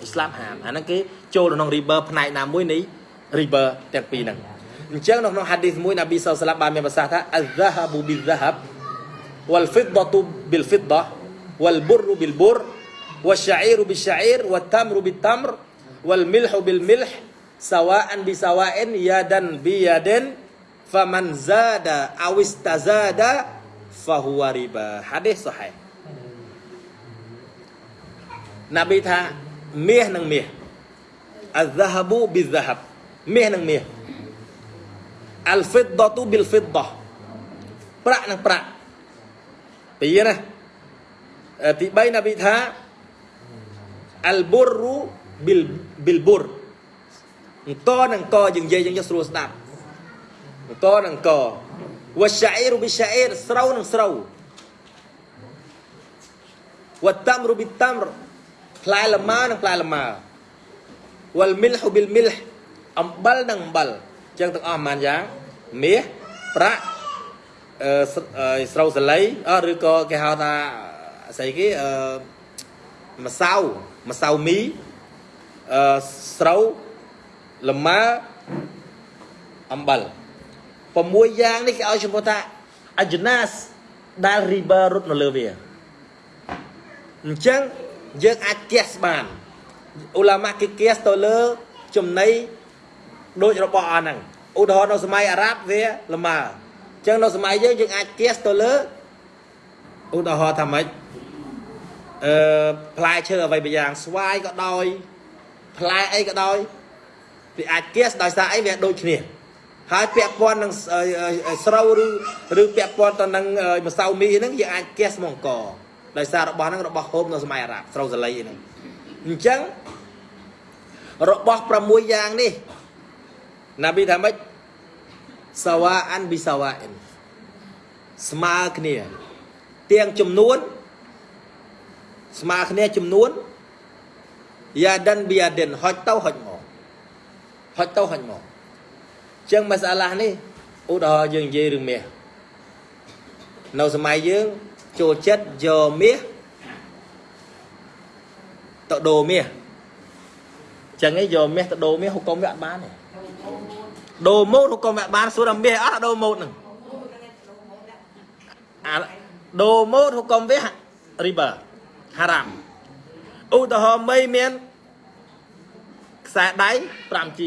អ៊ីស្លាមហាមអាហ្នឹងគេចូលក្នុង river ផ្នែកណាមួយនៃ river ទាំងពីរហ្នឹងអញ្ចឹងនៅក្នុង hadith មួយណាប៊ីសល្លាមបានមានប្រសាសន៍ថា az-zahabu bil-zahab wal-fiddatu bil-fiddah wal-burru bil-burr wash-sha'iru bil-sha'ir wat-tamru bit-tamr wal-milhu bil-milh sawa'an bisawa'in yadan biyadin faman zada aw istazada fahuwa riba hadis sahih ណាប៊ីថាមាសនឹងមាស الذهب بالذهب មាសនឹងមាស الفضة بالفضة ប្រាក់នឹងប្រាក់ពីរណាអឺទី3ណាប៊ីថា អលបុររូប៊ីលប៊ីលបុរអង្គនឹងកយើងនិយាយយើងយកស្រួលស្ដាប់អង្គនឹងកវ៉ាស្អ៊ីរូប៊ីស្អ៊ីរស្រៅនឹងស្រៅវ៉ាតាំរូប៊ីតាំរផ្លែលម៉ានឹងផ្លែលម៉ាវ៉ាលមីលហ៊ូប៊ីលមីលអំបិលនឹងអំបិលអញ្ចឹងទាំងអស់ប៉ុន្មានយ៉ាងមាសប្រាក់អឺស្រៅសលៃឬក៏គេហៅថាស្អីគេអឺម្សៅ ម្សៅមីអឺស្រូវលម៉ើអំបិល6យ៉ាងនេះគេឲ្យឈ្មោះថាអជ្ជណាសដែល river រត់នៅលើវាអញ្ចឹងយើងអាចគៀសបានអ៊ូឡាម៉ាគេគៀសទៅលើចំណីដូចរបស់អស់ហ្នឹងឧទាហរណ៍នៅសម័យអារ៉ាប់វាល្មើអញ្ចឹងនៅសម័យយើងយើងអាចគៀសទៅលើឧទាហរណ៍ថាម៉េច អឺផ្លែឈើអ្វីមួយយ៉ាងស្វាយក៏ដោយផ្លែអីក៏ដោយវាអាចគៀសដោយសារអីវាដូចគ្នាហើយពាក់ព័ន្ធនឹងស្រូវឬឬពាក់ព័ន្ធទៅនឹងម្សៅមីហ្នឹងយើងអាចគៀសមកអង្គដោយសាររបស់ហ្នឹងរបស់ហូបនៅសម័យអារ៉ាប់ស្រូវសាលីហ្នឹងអញ្ចឹងរបស់6យ៉ាងនេះណាប៊ីថាម៉េចសាវ៉ាអានប៊ីសាវ៉ាអិនស្មើគ្នាទាំងចំនួន ស្មើគ្នាចំនួនយ៉ាដិនប៊ីយ៉ាដិនហុចទៅហុចមកហុចទៅហុចមកចឹងមសាឡានេះឧទាហរណ៍យើងនិយាយរឿងមាសនៅសម័យយើងចូលចិត្តយកមាសទៅដូរមាសចឹងឯងយកមាសទៅដូរមាសហុកុំវាអត់បានទេដូរម៉ូតហុកុំវាអត់បានសួរថាមាសអត់ដូរម៉ូតហ្នឹងអាដូរម៉ូតហុកុំវារីបា ហារ៉ាមឧទាហរណ៍មីមានខ្សែដៃ 5G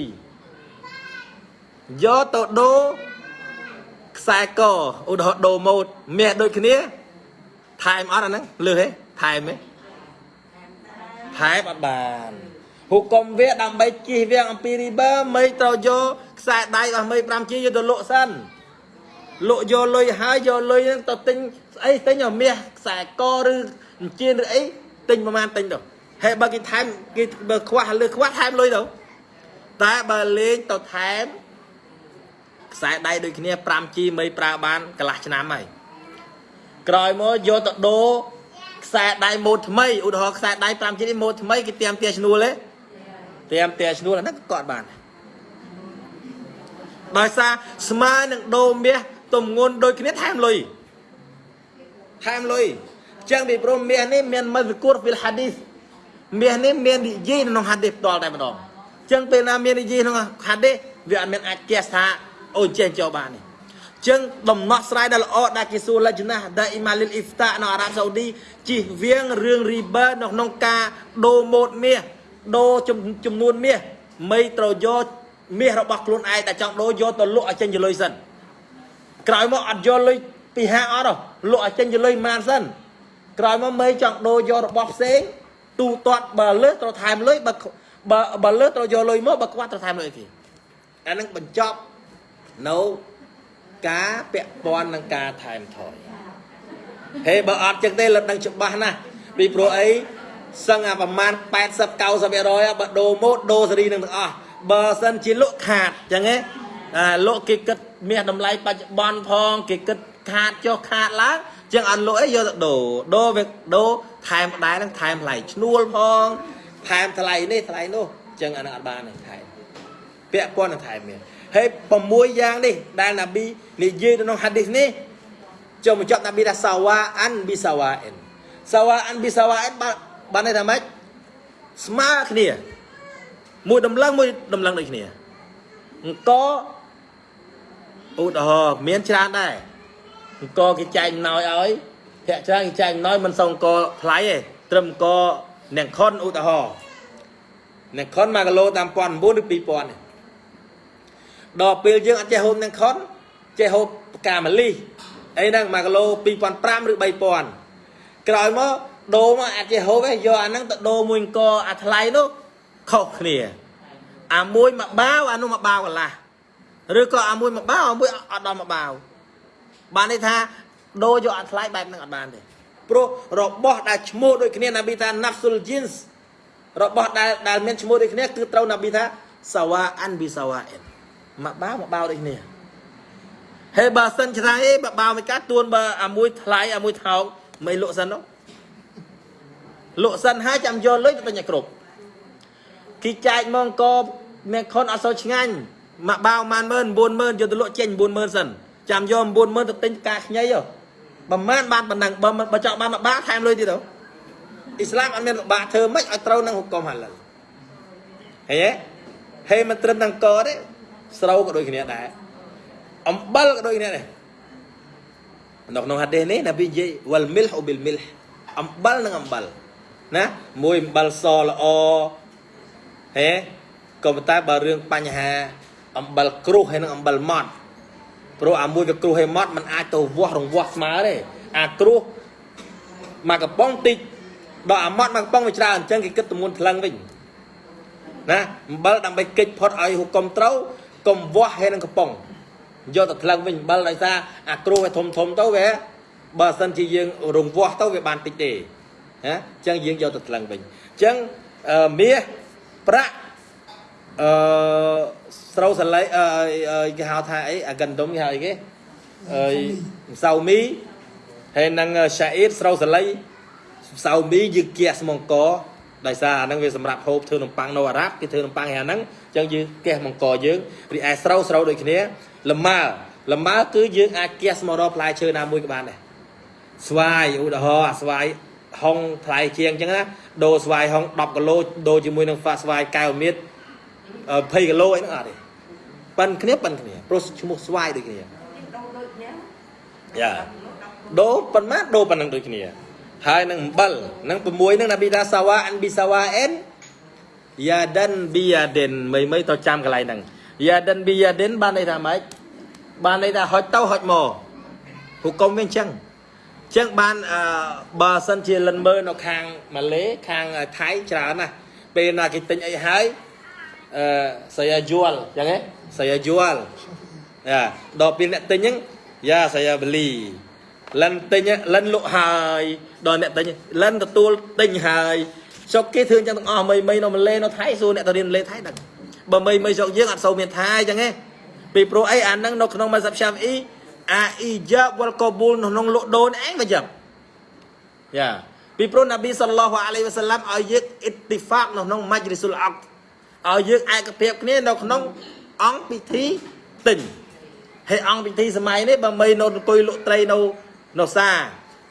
យកទៅដូរខ្សែកឧទាហរណ៍ដូរម៉ូតមាសដូចគ្នាថែមអត់អាហ្នឹងលឺហេថែមហេថែមអត់បានហុកុំវាដើម្បីជិះវាងអំពី river មិនត្រូវយកខ្សែដៃរបស់មី 5G យកទៅលក់សិនលក់យកលុយហើយយកលុយហ្នឹងទៅទិញស្អីទិញឲ្យមាសខ្សែកឬ អញ្ជៀនឬអីទិញប្រហែលទិញទៅហើយបើគេថែមគេបើខ្វះលើខ្វះថែមលុយទៅតែបើលេងទៅថែមខ្សែដៃដូចគ្នា 5G មីប្រើបានកន្លះឆ្នាំហើយក្រោយមកយកទៅដូរខ្សែដៃម៉ូតថ្មីឧទាហរណ៍ខ្សែដៃ 5G នេះម៉ូតថ្មីគេទៀមទាឈ្នួលទេទៀមទាឈ្នួលអាហ្នឹងក៏អត់បានដោយសារស្មើនឹងដូរមាសទំងន់ដូចគ្នាថែមលុយថែមលុយ ចឹងពីព្រោះមាសនេះមានមស្គូរពីលហាឌីសមាសនេះមាននិយាយក្នុងហាឌីសផ្ទាល់តែម្ដងចឹងពេលណាមាននិយាយក្នុងហាឌីសវាអត់មានអាចគៀសថាអូចេះចូលបាននេះចឹងដំណោះស្រាយដែលល្អដែលគេសួរលិចណាដែលអ៊ីម៉ាលីលអ៊ីហ្វតានៅអារ៉ាប់សាអូឌីជិះវៀងរឿងរីបឺនៅក្នុងការដូរម៉ូតមាសដូរចំនួនមាសមីត្រូវយកមាសរបស់ខ្លួនឯងតែចង់ដូរយកទៅលក់ឲ្យចេញជាលុយសិនក្រោយមកអត់យកលុយពីហាងអត់ទេលក់ឲ្យចេញជាលុយប៉ុន្មានសិន ក្រោយមកមីចង់ដូរយករបស់ផ្សេងទូទាត់បើលើសត្រូវថែមលុយបើបើបើលើសត្រូវយកលុយមកបើខ្វះត្រូវថែមលុយគេអានឹងបញ្ចប់នៅការពាក់ព័ន្ធនឹងការថែមថយហេបើអត់ចឹងទេលឹកដឹងច្បាស់ណាស់ពីព្រោះអីសឹងអាប្រមាណ80 90%បើដូរម៉ូតដូរសេរីនឹងទាំងអស់បើសិនជាលក់ខាតចឹងហ៎អាលក់គេគិតមាសតម្លៃបច្ចុប្បន្នផងគេគិត ខាតចុះខាតឡើងចឹងអត់លក់អីយកទៅដូរដូរវាដូរថែមដែរនឹងថែមថ្លៃឈ្នួលផងថែមថ្លៃនេះថ្លៃនោះចឹងអានឹងអត់បានទេថែមពាក់ព័ន្ធនឹងថែមមានហើយ6យ៉ាងនេះដែលណាប៊ីនិយាយនៅក្នុងហាឌីសនេះចុះមកចប់ណាប៊ីថាសាវ៉ាអានប៊ីសាវ៉ាអិនសាវ៉ាអានប៊ីសាវ៉ាអិនបានបានន័យថាម៉េចស្មើគ្នា មួយដំឡឹងមួយដំឡឹងដូចគ្នាអង្គឧទាហរណ៍មានច្រើនដែរ អង្គគេចែកអំណោយឲ្យភាកច្រើនគេចែកអំណោយមិនសូវអង្គថ្លៃទេត្រឹមអង្គអ្នកខុនឧទាហរណ៍អ្នកខុន1គីឡូតាម1900ឬ2000ទេដល់ពេលយើងអត់ចេះហូបនឹងខុនចេះហូបផ្កាម្លិះអីហ្នឹង1គីឡូ2500ឬ3000ក្រោយមកដូរមកអាចចេះហូបទេយកអាហ្នឹងទៅដូរមួយអង្គអាថ្លៃនោះខុសគ្នាអាមួយមកបាវអានោះមកបាវកន្លះឬក៏អាមួយមកបាវអាមួយអត់ដល់មកបាវ បានន័យថាដូរយកអត់ថ្លៃបែបហ្នឹងអត់បានទេព្រោះរបស់ដែលឈ្មោះដូចគ្នាណាប៊ីថា nafsul jins របស់ដែលដែលមានឈ្មោះដូចគ្នាគឺត្រូវណាប៊ីថាសាវ៉ាអានប៊ីសាវ៉ាអិនមកបាវមកបាវដូចគ្នាហើយបើសិនឆ្នៃអីបើបាវមួយកាត់ទួនបើអាមួយថ្លៃអាមួយថោកមិនលក់សិននោះលក់សិនហើយចាំយកលុយទៅទិញឲ្យគ្រប់គេចែកមកអង្គមានខុនអត់សូវឆ្ងាញ់មកបាវ10000 90000យកទៅលក់ចេញ90000សិន ចាំយក90000ទៅទិញផ្កាខ្ញីហ៎ប្រហែលបានប៉ុណ្ណឹងបើបើចង់បានមួយបាថែមលុយទៀតហ៎អ៊ីស្លាមអត់មានបាធ្វើម៉េចឲ្យត្រូវនឹងហុកុំហាឡាល់ហេហេមិនត្រឹមនឹងកទេស្រូវក៏ដូចគ្នាដែរអំបិលក៏ដូចគ្នាដែរនៅក្នុងហាឌីសនេះនប៊ីនិយាយវលមីលហ៊ូប៊ីលមីលអំបិលនិងអំបិលណាមួយអំបិលសល្អហេក៏ប៉ុន្តែបើរឿងបញ្ហាអំបិលគ្រុះហើយនិងអំបិលម៉ត់ ព្រោះអាមួយវាគ្រុះហើយម៉ត់มันអាចទៅវាស់រង្វាស់ស្មើទេអាគ្រុះមកកំប៉ុងតិចដល់អាម៉ត់មកកំប៉ុងវាច្រើនអញ្ចឹងគេគិតទម្ងន់ថ្លឹងវិញណាអំបិលដើម្បីកិច្ចផុតឲ្យហុកុំត្រូវកុំវាស់ហើយនឹងកំប៉ុងយកទៅថ្លឹងវិញអំបិលដោយសារអាគ្រុះវាធំធំទៅវាបើសិនជាយើងរង្វាស់ទៅវាបានតិចទេណាអញ្ចឹងយើងយកទៅថ្លឹងវិញអញ្ចឹងមាសប្រាក់អឺ ស្រូវសលៃអឺគេហៅថាអីអាកណ្ដុំគេហៅអីគេអឺម្សៅមីហើយនឹងឆាអ៊ីតស្រូវសលៃម្សៅមីយើងគះស្មងកដោយសារអាហ្នឹងវាសម្រាប់ហូបធ្វើនំប៉័ងនៅអារ៉ាប់គេធ្វើនំប៉័ងហើយអាហ្នឹងអញ្ចឹងយើងគះមង្គយើងរីឯស្រូវស្រូវដូចគ្នាលម៉ើលម៉ើគឺយើងអាចគះស្មករកផ្លែឈើណាមួយក៏បានដែរស្វាយឧទាហរណ៍អាស្វាយហុងថ្លៃជាងអញ្ចឹងណាដូរស្វាយហុង10គីឡូដូរជាមួយនឹងហ្វាស្វាយកែវមៀត20គីឡូអីហ្នឹងអត់ទេ ប៉ិនគ្នាប៉ិនគ្នាព្រោះឈ្មោះស្វាយដូចគ្នាយ៉ាដូរប៉ុន្មានដូរប៉ុណ្ណឹងដូចគ្នា ហើយនឹងអំបិលនឹង6នឹងណាប៊ីថាសាវ៉ាអានប៊ីសាវ៉ាអិនយ៉ាដិនប៊ីយ៉ាដិនមីមីទៅចាំកន្លែងហ្នឹងយ៉ាដិនប៊ីយ៉ាដិនបានន័យថាម៉េចបានន័យថាហុចទៅហុចមកហុកុំវាអញ្ចឹងអញ្ចឹងបានអឺបើសិនជាលិនមើលនៅខាងម៉ាឡេខាងថៃច្រើនណាស់ពេលណាគេទិញអីហើយអឺ saya jual អញ្ចឹងហ៎ saya jual យ៉ាដល់ពេលអ្នកទិញហ្នឹងយ៉ា saya beli លិនទិញលិនលក់ហើយដល់អ្នកទិញលិនទទួលទិញហើយស្រុកគេធ្វើអញ្ចឹងទាំងអស់មីមីនៅម៉ាឡេនៅថៃសួរអ្នកទៅរៀនម៉ាឡេថៃដឹងបើមីមីស្រុកយើងអត់សូវមានថៃអញ្ចឹងទេពីព្រោះអីអាហ្នឹងនៅក្នុងម៉ាសាប់ឆាហ្វីអ៊ីអាអ៊ីយ៉ាបវលកបូលនៅក្នុងលក់ដូរឯងវាយ៉ាយ៉ាពីព្រោះនប៊ីសល្លោះអាឡៃវ៉ាសាឡាំឲ្យយើងអ៊ីទីហ្វាកនៅក្នុងម៉ាច់រីស៊ុលអកឲ្យយើងឯកភាពគ្នានៅក្នុង អង្គពិធីទិញហើយអង្គពិធីសម័យនេះបើមីនៅអង្គុយលក់ត្រីនៅនៅសា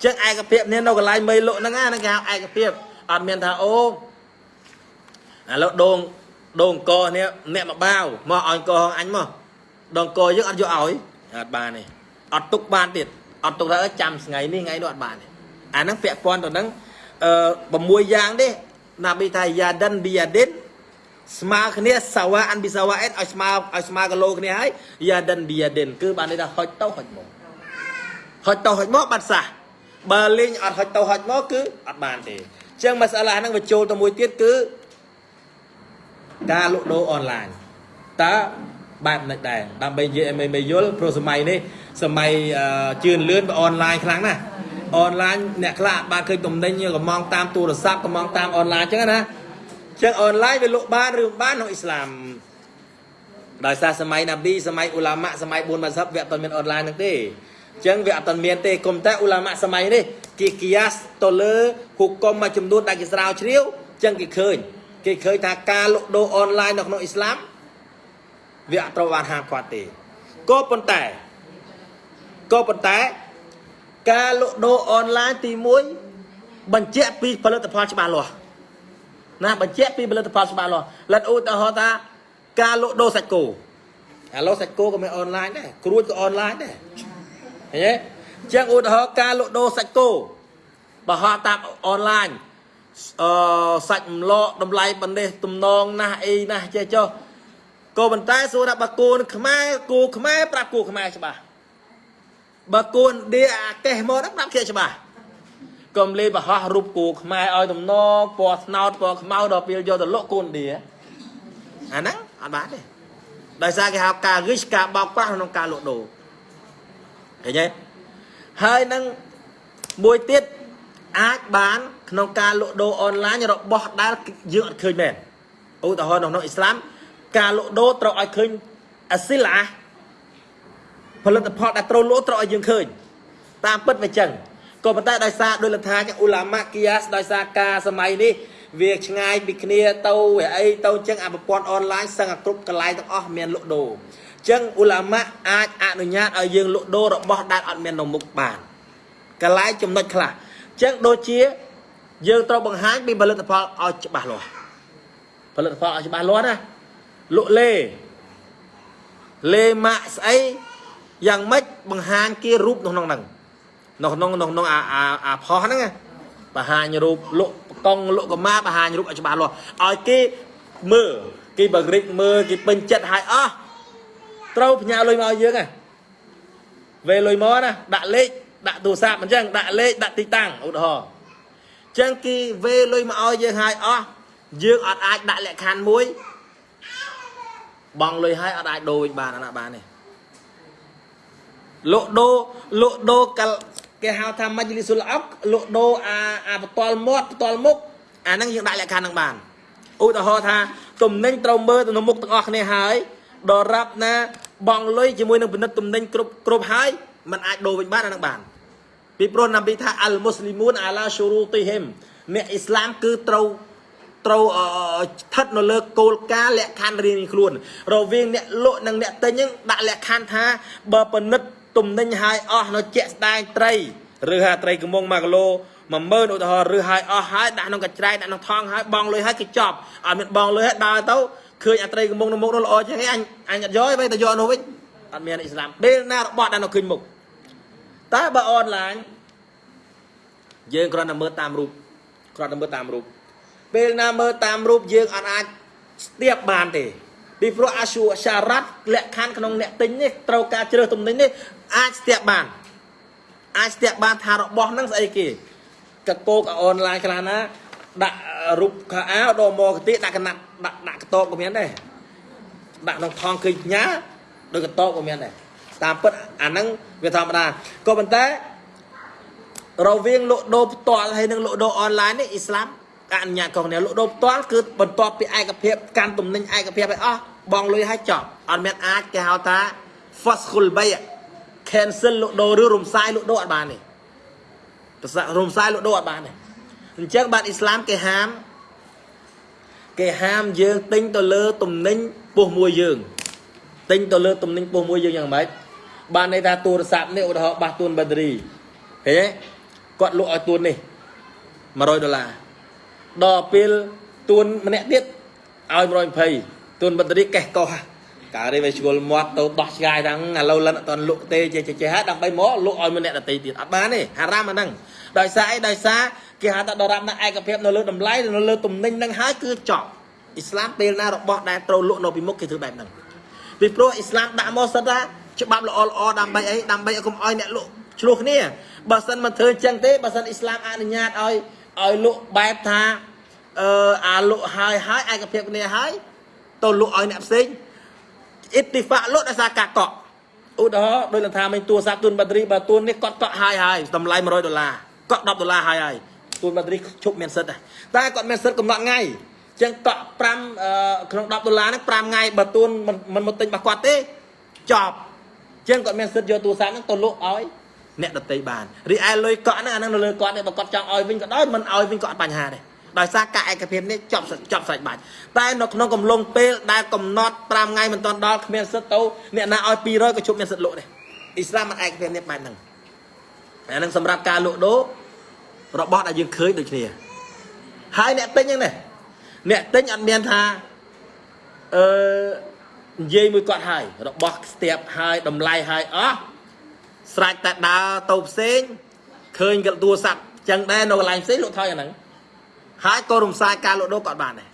ចឹងឯកភាពនេះនៅកន្លែងមីលក់ហ្នឹងណាគេហៅឯកភាពអត់មានថាអូឥឡូវដងដងអង្គនេះអ្នកមកបាវមកឲ្យអង្គអញមកដងអង្គយើងអត់យកឲ្យអត់បានទេអត់ទុកបានទៀតអត់ទុកថាចាំថ្ងៃនេះថ្ងៃនោះអត់បានទេអាហ្នឹងពាក់ព័ន្ធទៅនឹងអឺ6យ៉ាងទេណាប៊ីថាយ៉ាដិនប៊ីយ៉ាឌិន ស្មើគ្នាសាវ៉ាអានប៊ីសាវ៉ាអេតឲ្យស្មើឲ្យស្មើគីឡូគ្នាហើយយ៉ាដិនប៊ីយ៉ាឌិនគឺបានន័យថាហុចទៅហុចមកហុចទៅហុចមកបាត់សះបើលេងអត់ហុចទៅហុចមកគឺអត់បានទេអញ្ចឹងមសាឡាហ្នឹងវាចូលទៅមួយទៀតគឺការលក់ដូរអនឡាញតើបែបនេះដែរដើម្បីនិយាយឲ្យមេមេយល់ព្រោះសម័យនេះសម័យអឺជឿនលឿនអនឡាញខ្លាំងណាស់អនឡាញអ្នកខ្លះអាចបានឃើញទំនិញកំងតាមទូរស័ព្ទកំងតាមអនឡាញអញ្ចឹងណាអញ្ចឹងអនឡាញវាលក់បានឬមិនបានក្នុងអ៊ីស្លាមដោយសារសម័យណាប៊ីសម័យអ៊ូឡាម៉ាសម័យ4ម៉ាសាប់វាអត់ទាន់មានអនឡាញហ្នឹងទេអញ្ចឹងវាអត់ទាន់មានទេគុំតែអ៊ូឡាម៉ាសម័យនេះគេគីយ៉ាសទៅលើហុគមមួយចំនួនដែលគេស្រាវជ្រាវអញ្ចឹងគេឃើញគេឃើញថាការលក់ដូរអនឡាញនៅក្នុងអ៊ីស្លាមវាអត់ត្រូវបានហាមឃាត់ទេក៏ប៉ុន្តែក៏ប៉ុន្តែការលក់ដូរអនឡាញទី1បញ្ជាក់ពីផលិតផលច្បាស់លាស់ ណាបញ្ជាក់ពីផលិតផលច្បាស់លាស់លិតឧទាហរណ៍ថាការលក់ដូរសាច់គោឥឡូវសាច់គោក៏មានអនឡាញដែរគ្រួចក៏អនឡាញដែរឃើញទេអញ្ចឹងឧទាហរណ៍ការលក់ដូរសាច់គោបើហោះតាមអនឡាញអឺសាច់ម្លកតម្លៃបណ្ទេសទំនងណាស់អីណាស់ចេះចុះក៏ប៉ុន្តែសួរថាបើគោខ្មែរគោខ្មែរប្រាប់គោខ្មែរច្បាស់បើគោឥណ្ឌាអាកេះមកហ្នឹងប្រាប់គេច្បាស់ កុំលេបបរោះរូបគោខ្មែរឲ្យទំនងពណ៌ស្នោតពណ៌ខ្មៅដល់ពេលយកទៅលក់គោឥណ្ឌាអាហ្នឹងអត់បានទេដោយសារគេហៅការរិះការបោកប្រាស់ក្នុងការលក់ដូរឃើញទេហើយនឹងមួយទៀតអាចបានក្នុងការលក់ដូរអនឡាញរបស់ដែលយើងអត់ឃើញមែនឧទាហរណ៍នៅក្នុងអ៊ីស្លាមការលក់ដូរត្រូវឲ្យឃើញអសិលាផលិតផលដែលត្រូវលក់ត្រូវឲ្យយើងឃើញតាមពិតវាចឹង ក៏ប៉ុន្តែដោយសារដោយលថាអ៊ូឡាម៉ាគីយ៉ាសដោយសារការសម័យនេះវាឆ្ងាយពីគ្នាទៅវាអីទៅចឹងអាប្រព័ន្ធអនឡាញសឹងអាគ្រប់កន្លែងទាំងអស់មានលក់ដូរចឹងអ៊ូឡាម៉ាអាចអនុញ្ញាតឲ្យយើងលក់ដូររបស់ដែលអត់មាននៅមុខបានកន្លែងចំណុចខ្លះចឹងដូចជា យើងត្រូវបង្ហាញពីផលិតផលឲ្យច្បាស់លាស់ផលិតផលឲ្យច្បាស់លាស់ណាលក់លេលេម៉ាក់ស្អីយ៉ាងម៉េចបង្ហាញគេរូបនៅក្នុងហ្នឹង នៅក្នុងនៅក្នុងអាអាអាផុសហ្នឹងបង្ហាញរូបលក់កង់លក់កម៉ាបង្ហាញរូបឲ្យច្បាស់លាស់ឲ្យគេមើលគេបរិចមើលគេពេញចិត្តឲ្យអស់ត្រូវផ្ញើលុយមកឲ្យយើងហ៎វេលុយមកណាដាក់លេខដាក់ទូរស័ព្ទអញ្ចឹងដាក់លេខដាក់ទីតាំងឧទាហរណ៍អញ្ចឹងគេវេលុយមកឲ្យយើងឲ្យអស់យើងអត់អាចដាក់លក្ខខណ្ឌមួយបងលុយឲ្យអត់អាចដូរវិញបានអត់ណាបានទេលក់ដូរលក់ដូរកល គេហៅថាមជ្ឈលិសុលអុកលក់ដូរអាអាបតលមាត់បតលមុខអាហ្នឹងយើងដាក់លក្ខខណ្ឌនឹងបានឧទាហរណ៍ថាទំនិញត្រូវមើលទៅនៅមុខទាំងអស់គ្នាហើយដល់រាប់ណាបងលុយជាមួយនឹងពិនិត្យទំនិញគ្រប់គ្រប់ហើយมันអាចដូរវិញបានអាហ្នឹងបានពីព្រោះណាប៊ីថាអលមូស្លីមូនអាឡាឈូរូទីហ៊ីមអ្នកអ៊ីស្លាមគឺត្រូវត្រូវស្ថិតនៅលើគោលការណ៍លក្ខខណ្ឌរៀងៗខ្លួនរវាងអ្នកលក់និងអ្នកទិញហ្នឹងដាក់លក្ខខណ្ឌថាបើពិនិត្យ ទំនិញឲ្យអស់នៅជាក់ស្ដែងត្រីឬហាត្រីកំង1គីឡូ10000ឧទាហរណ៍ឬឲ្យអស់ហើយដាក់ក្នុងកញ្ច្រែងដាក់ក្នុងថងហើយបងលុយហើយគេចប់អត់មានបងលុយហើយដើរទៅឃើញអាត្រីកំងនៅមុខនោះល្អចឹងអញអញអត់យកទេតែយកនោះវិញអត់មានអ៊ីស្លាមពេលណារបស់ដែលនៅឃើញមុខតែបើអនឡាញយើងគ្រាន់តែមើលតាមរូបគ្រាន់តែមើលតាមរូបពេលណាមើលតាមរូបយើងអត់អាចស្ទាបបានទេ ពីព្រោះអាស៊ូសារ៉ាត់លក្ខខណ្ឌក្នុងអ្នកទិញនេះត្រូវការជ្រើសទំនិញនេះអាចស្ទាបបានអាចស្ទាបបានថារបស់ហ្នឹងស្អីគេកកោកអនឡាញខ្លះណាដាក់រូបខោអាវដល់មកកតិដាក់កណាត់ដាក់ដាក់កតបក៏មានដែរដាក់ក្នុងថងឃើញញ៉ាដោយកតបក៏មានដែរតាមពិតអាហ្នឹងវាធម្មតាក៏ប៉ុន្តែរវាងលក់ដូរផ្ទាល់ហើយនិងលក់ដូរអនឡាញនេះអ៊ីស្លាម អនុញ្ញាតរបស់អ្នកលក់ដូរផ្ទាល់គឺបន្ទាប់ពីឯកភាពកាន់ទំនិញឯកភាពឲ្យអស់បងលុយឲ្យចប់អត់មានអាចគេហៅថា faskhul bay cancel លក់ដូរឬរំសាយលក់ដូរអត់បានទេប្រសិរំសាយលក់ដូរអត់បានទេអញ្ចឹងបាទអ៊ីស្លាមគេហាមគេហាមយើងទិញទៅលើទំនិញពោះមួយយើងទិញទៅលើទំនិញពោះមួយយើងយ៉ាងម៉េចបានន័យថាទូរស័ព្ទនេះឧទាហរណ៍បាសទួនបាក់តេរីហេគាត់លក់ឲ្យទួននេះ100ដុល្លារ ដល់ពេលទួនម្នាក់ទៀតឲ្យ120ទួនបាតេរីកេះកោះកាលនេះវាឆ្ងល់មាត់ទៅដោះឆ្ងាយហ្នឹងឥឡូវលិនអត់តលក់ទេចេះចេះហ่าដើម្បីមកលក់ឲ្យម្នាក់ដទៃទៀតអត់បានទេហារ៉ាមអាហ្នឹងដោយសារអីដោយសារគេហៅថាដរាបណាឯកភាពនៅលើតម្លៃនៅលើទំនិញហ្នឹងហើយគឺចប់អ៊ីស្លាមពេលណារបស់ដែលត្រូវលក់នៅពីមុខគេធ្វើបែបហ្នឹងពីព្រោះអ៊ីស្លាមដាក់មកសិតថាច្បាប់ល្អល្អដើម្បីអីដើម្បីឲ្យកុំឲ្យអ្នកលក់ឆ្លោះគ្នាបើសិនមិនធ្វើចឹងទេបើសិនអ៊ីស្លាមអនុញ្ញាតឲ្យ ឲ្យលក់បែបថាអឺអាលក់ហើយហើយឯកភាពគ្នាហើយទៅលក់ឲ្យអ្នកផ្សេងអ៊ីតិហ្វាក់លក់ដោយសារការកក់ឧទាហរណ៍ដោយលំថាមិញទូរស័ព្ទទូនបាត់រីបើទូននេះគាត់កក់ហើយហើយតម្លៃ100ដុល្លារកក់10ដុល្លារហើយហើយទូនបាត់រីឈប់មានសិទ្ធដែរតែគាត់មានសិទ្ធកំណត់ថ្ងៃអញ្ចឹងកក់5អឺក្នុង10ដុល្លារហ្នឹង5ថ្ងៃបើទូនមិនមិនមកទិញរបស់គាត់ទេចប់អញ្ចឹងគាត់មានសិទ្ធយកទូរស័ព្ទហ្នឹងទៅលក់ឲ្យ អ្នកដតីបានរីឯលុយកក់ហ្នឹងអាហ្នឹងនៅលើគាត់ទេបើគាត់ចង់ឲ្យវិញក៏ដោយមិនឲ្យវិញក៏អត់បញ្ហាដែរដោយសារការឯកភាពនេះចប់ចប់ស្រេចបាច់តែនៅក្នុងកំឡុងពេលដែលកំណត់5ថ្ងៃមិនទាន់ដល់គ្មានសិទ្ធទៅអ្នកណាឲ្យ200ក៏ជប់មានសិទ្ធលក់ដែរអ៊ីស្លាមមិនឯកភាពនេះបែបហ្នឹងអាហ្នឹងសម្រាប់ការលក់ដូររបស់ដែលយើងឃើញដូចគ្នាហើយអ្នកទិញហ្នឹងណាអ្នកទិញអត់មានថាអឺនិយាយមួយគាត់ហើយរបស់ស្ទាបហើយតម្លៃហើយអ ស់ស្រេចតែដើរទៅផ្សេងឃើញកទូរស័ព្ទចឹងដែរនៅកន្លែងផ្សេងលក់ថយអាហ្នឹងហើយក៏រំសាយការលក់ដូរក៏អត់បានដែរ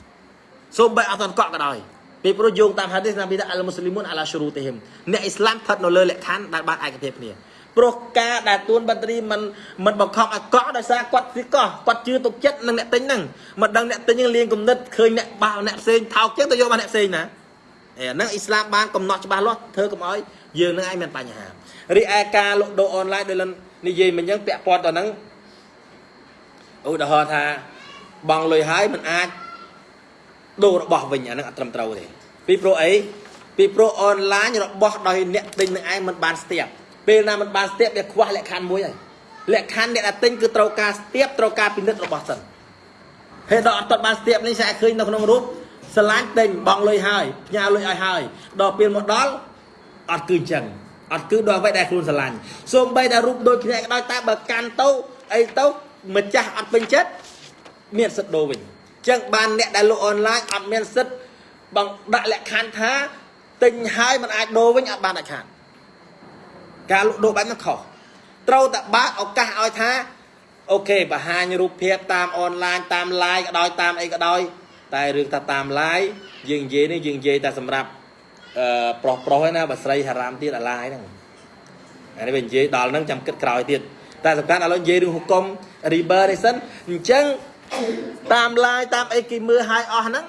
សូម្បីអត់ទាន់កក់ក៏ដោយពីព្រោះយោងតាមហាឌីសណាប៊ីថាអលមូស្លីមុនអាឡាស៊ូរូទេហឹមអ្នកអ៊ីស្លាមស្ថិតនៅលើលក្ខខណ្ឌដែលបានឯកភាពគ្នាព្រោះការដែលទួនបត្រីមិនមិនបង្ខំឲ្យកក់ដោយសារគាត់ទីកោះគាត់ជឿទុកចិត្តនឹងអ្នកទិញហ្នឹងមិនដឹងអ្នកទិញហ្នឹងលៀងគំនិតឃើញអ្នកបោអ្នកផ្សេងថោកចឹងទៅយករបស់អ្នកផ្សេងណាអេហ្នឹងអ៊ីស្លាមបានកំណត់ច្បាស់លាស់ធ្វើកុំឲ្យយើងនឹងឯងមានបញ្ហា រីឯការលក់ដូរអនឡាញដោយលនិយាយមិញចឹងពាក់ព័ន្ធទៅហ្នឹងឧទាហរណ៍ថាបងលុយហើយមិនអាចដូររបស់វិញអានឹងអត់ត្រឹមត្រូវទេពីព្រោះអីពីព្រោះអនឡាញរបស់ដោយអ្នកទិញនឹងឯងមិនបានស្ទាបពេលណាមិនបានស្ទាបវាខ្វះលក្ខខណ្ឌមួយហើយលក្ខខណ្ឌអ្នកដែលទិញគឺត្រូវការស្ទាបត្រូវការពិនិត្យរបស់សិនហើយដល់អត់ទាន់បានស្ទាបនេះស្អាតឃើញនៅក្នុងរូបស្រឡាញ់ទិញបងលុយហើយផ្ញើលុយឲ្យហើយដល់ពេលមកដល់អត់គឺអញ្ចឹង អត់គឺដល់អ្វីដែលខ្លួនស្រឡាញ់សូម្បីតែរូបដូចគ្នាក៏ដោយតែបើកាន់ទៅអីទៅម្ចាស់អត់ពេញចិត្តមានសិទ្ធដូរវិញអញ្ចឹងបានអ្នកដែលលក់អនឡាញអត់មានសិទ្ធបងដាក់លក្ខខណ្ឌថាទិញហើយมันអាចដូរវិញអត់បានដាច់ខាតការលក់ដូរបែបហ្នឹងខុសត្រូវតែបើកឱកាសឲ្យថាអូខេបង្ហាញរូបភាពតាមអនឡាញតាម live ក៏ដោយតាមអីក៏ដោយតែរឿងថាតាម live យើងនិយាយនេះយើងនិយាយតែសម្រាប់អឺ ប្រុសប្រុសឯណាបើស្រីហារ៉ាមទៀតអា live ហ្នឹងអានេះវានិយាយដល់ហ្នឹងចាំគិតក្រោយទៀតតែសំខាន់ឥឡូវនិយាយរឿងហុកុំ river នេះសិនអញ្ចឹងតាម live តាមអីគេមើលឲ្យអស់ហ្នឹង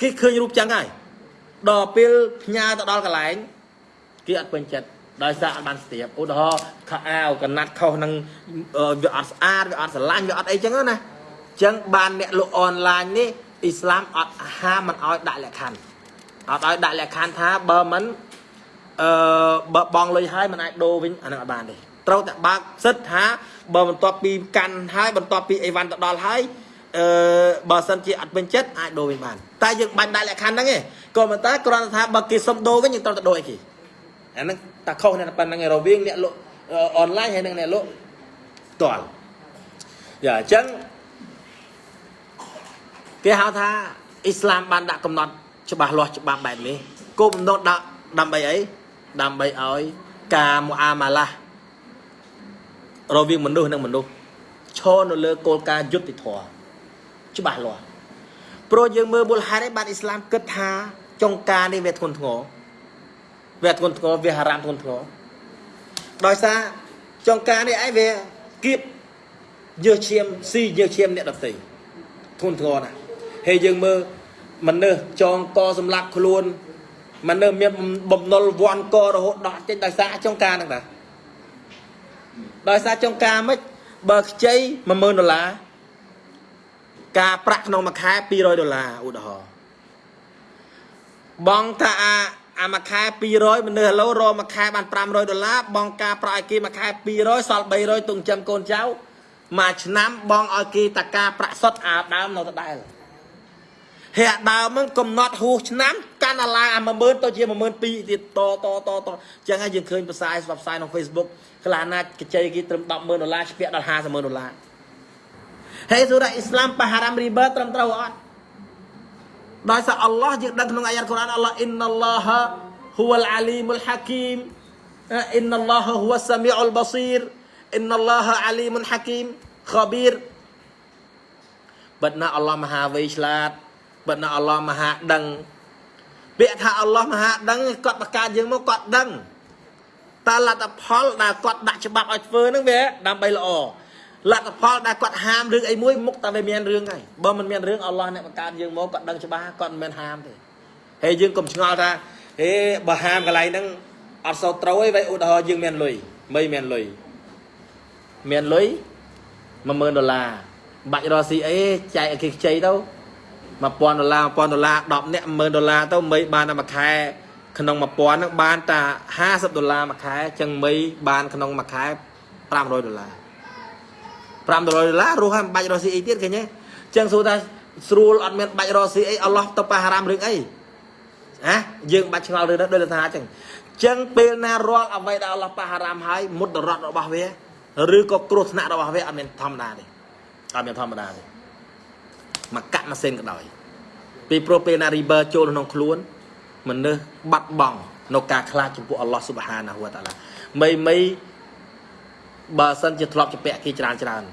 គេឃើញរូបចឹងហើយដល់ពេលផ្ញើទៅដល់កន្លែងគេអត់ពេញចិត្តដោយសារអត់បានស្ទាបឧទាហរណ៍ខោអាវកណាត់ខុសនឹងវាអត់ស្អាតវាអត់ស្រឡាញ់វាអត់អីចឹងណាអញ្ចឹងបានអ្នកលក់អនឡាញនេះអ៊ីស្លាមអត់ហាមមិនឲ្យដាក់លក្ខខណ្ឌ អត់ឲ្យដាក់លក្ខខណ្ឌថាបើមិនអឺបើបងលុយហើយមិនអាចដូរវិញអានឹងអត់បានទេត្រូវតែបើកសិទ្ធថាបើបន្ទាប់ពីកាន់ហើយបន្ទាប់ពីអីវ៉ាន់ទៅដល់ហើយអឺបើសិនជាអត់ពេញចិត្តអាចដូរវិញបានតែយើងបាញ់ដាក់លក្ខខណ្ឌហ្នឹងឯងក៏ប៉ុន្តែគ្រាន់តែថាបើគេសុំដូរវិញយើងត្រូវតែដូរឲ្យគេអាហ្នឹងតែខុសនៅប៉ុណ្្នឹងឯងរវាងអ្នកលក់អនឡាញហើយនិងអ្នកលក់ផ្ទាល់យ៉ាអញ្ចឹងគេហៅថាអ៊ីស្លាមបានដាក់កំណត់ ច្បាស់លាស់ច្បាប់បែបនេះគោលបំណងដាក់ដើម្បីអីដើម្បីឲ្យការមូអាម៉ាឡារវាងមនុស្សនិងមនុស្សឈរនៅលើគោលការណ៍យុត្តិធម៌ច្បាស់លាស់ព្រោះយើងមើលមូលហេតុឯបានអ៊ីស្លាមគិតថាចុងការនេះវាធ្ងន់ធ្ងរវាធ្ងន់ធ្ងរវាហារ៉ាមធ្ងន់ធ្ងរដោយសារចុងការនេះឯងវាគៀបយើឈាមស៊ីយើឈាមអ្នកដទៃធ្ងន់ធ្ងរណាស់ហើយយើងមើល មនុស្សចងកសម្លាប់ខ្លួនមនុស្សមានបំណុលវាន់ករហូតដល់ចេញដោយសារចុងការហ្នឹងតាដោយសារចុងការមិនបើខ្ចី10000ដុល្លារការប្រាក់ក្នុងមួយខែ200ដុល្លារឧទាហរណ៍បងថាអាអាមួយខែ200មនុស្សឥឡូវរមួយខែបាន500ដុល្លារបងការប្រាក់ឲ្យគេមួយខែ200សល់300ទុំចាំកូនចៅមួយឆ្នាំបងឲ្យគេតការប្រាក់សុទ្ធអាដើមនៅដដែល ហេអាដើមហ្នឹងកំណត់ហួសឆ្នាំកាន់អាឡាអា10000ទៅជា12000ទៀតតតតតចឹងហើយយើងឃើញផ្សាយស្បផ្សាយក្នុង Facebook ខ្លះណាកញ្ចៃគេត្រឹម100,000ដុល្លារស្ពាក់ដល់500,000ដុល្លារហើយសូរ៉ាអ៊ីស្លាមបហារ៉ាមរីបឺត្រឹមត្រូវអត់ដោយសារអល់ឡោះយើងដឹងក្នុងអាយ៉ាតកូរ៉ានអល់ឡោះអ៊ីនអល់ឡោះហ៊ូវលអាលីមុលហាគីមអ៊ីនអល់ឡោះហ៊ូវសាមីអុលបស៊ីរអ៊ីនអល់ឡោះអាលីមុលហាគីមខប៊ីរបិទណាអល់ឡោះមហាវៃឆ្លាត បិទណាអល់ឡោះមហាដឹងពាក្យថាអល់ឡោះមហាដឹងគាត់បង្កើតយើងមកគាត់ដឹងតើលទ្ធផលដែលគាត់ដាក់ច្បាប់ឲ្យធ្វើហ្នឹងវាដើម្បីល្អលទ្ធផលដែលគាត់ហាមរឿងអីមួយមុខតែវាមានរឿងហើយបើមិនមានរឿងអល់ឡោះអ្នកបង្កើតយើងមកគាត់ដឹងច្បាស់គាត់មិនមែនហាមទេហើយយើងកុំឆ្ងល់ថាហេបើហាមកន្លែងហ្នឹងអត់សូវត្រូវទេ vậy ឧទាហរណ៍យើងមានលុយមិនមានលុយមានលុយ10000ដុល្លារបាច់រកស៊ីអីចែកឲ្យគេខ្ចីទៅ 1000ដុល្លារ1000ដុល្លារ10នាក់10000ដុល្លារទៅមិនបានតែមួយខែក្នុង1000ហ្នឹងបានតែ50ដុល្លារមួយខែចឹងមិនបានក្នុងមួយខែ500ដុល្លារ5ដុល្លារដុល្លាររស់ហើយមិនបាច់រកស៊ីអីទៀតឃើញទេចឹងសួរថាស្រួលអត់មានបាច់រកស៊ីអីអល់ឡោះទៅប៉ះហារ៉ាមរឿងអីហ៎យើងបាច់ឆ្ងល់រឿងហ្នឹងដូចថាអញ្ចឹងចឹងពេលណារាល់អ្វីដែលអល់ឡោះប៉ះហារ៉ាមហើយមុតរត់របស់វាឬក៏គ្រោះថ្នាក់របស់វាអត់មានធម្មតាទេអត់មានធម្មតាទេ មកកាក់ម៉ាស៊ីនក៏ដោយពីព្រោះពេលណារីបឺចូលក្នុងខ្លួនមនុស្សបាត់បង់នៅការខ្លាចចំពោះអល់ឡោះស៊ុបហានាហ៊ូវតាឡាមីមីបើសិនជាធ្លាប់ជាពាក់គេច្រើនច្រើន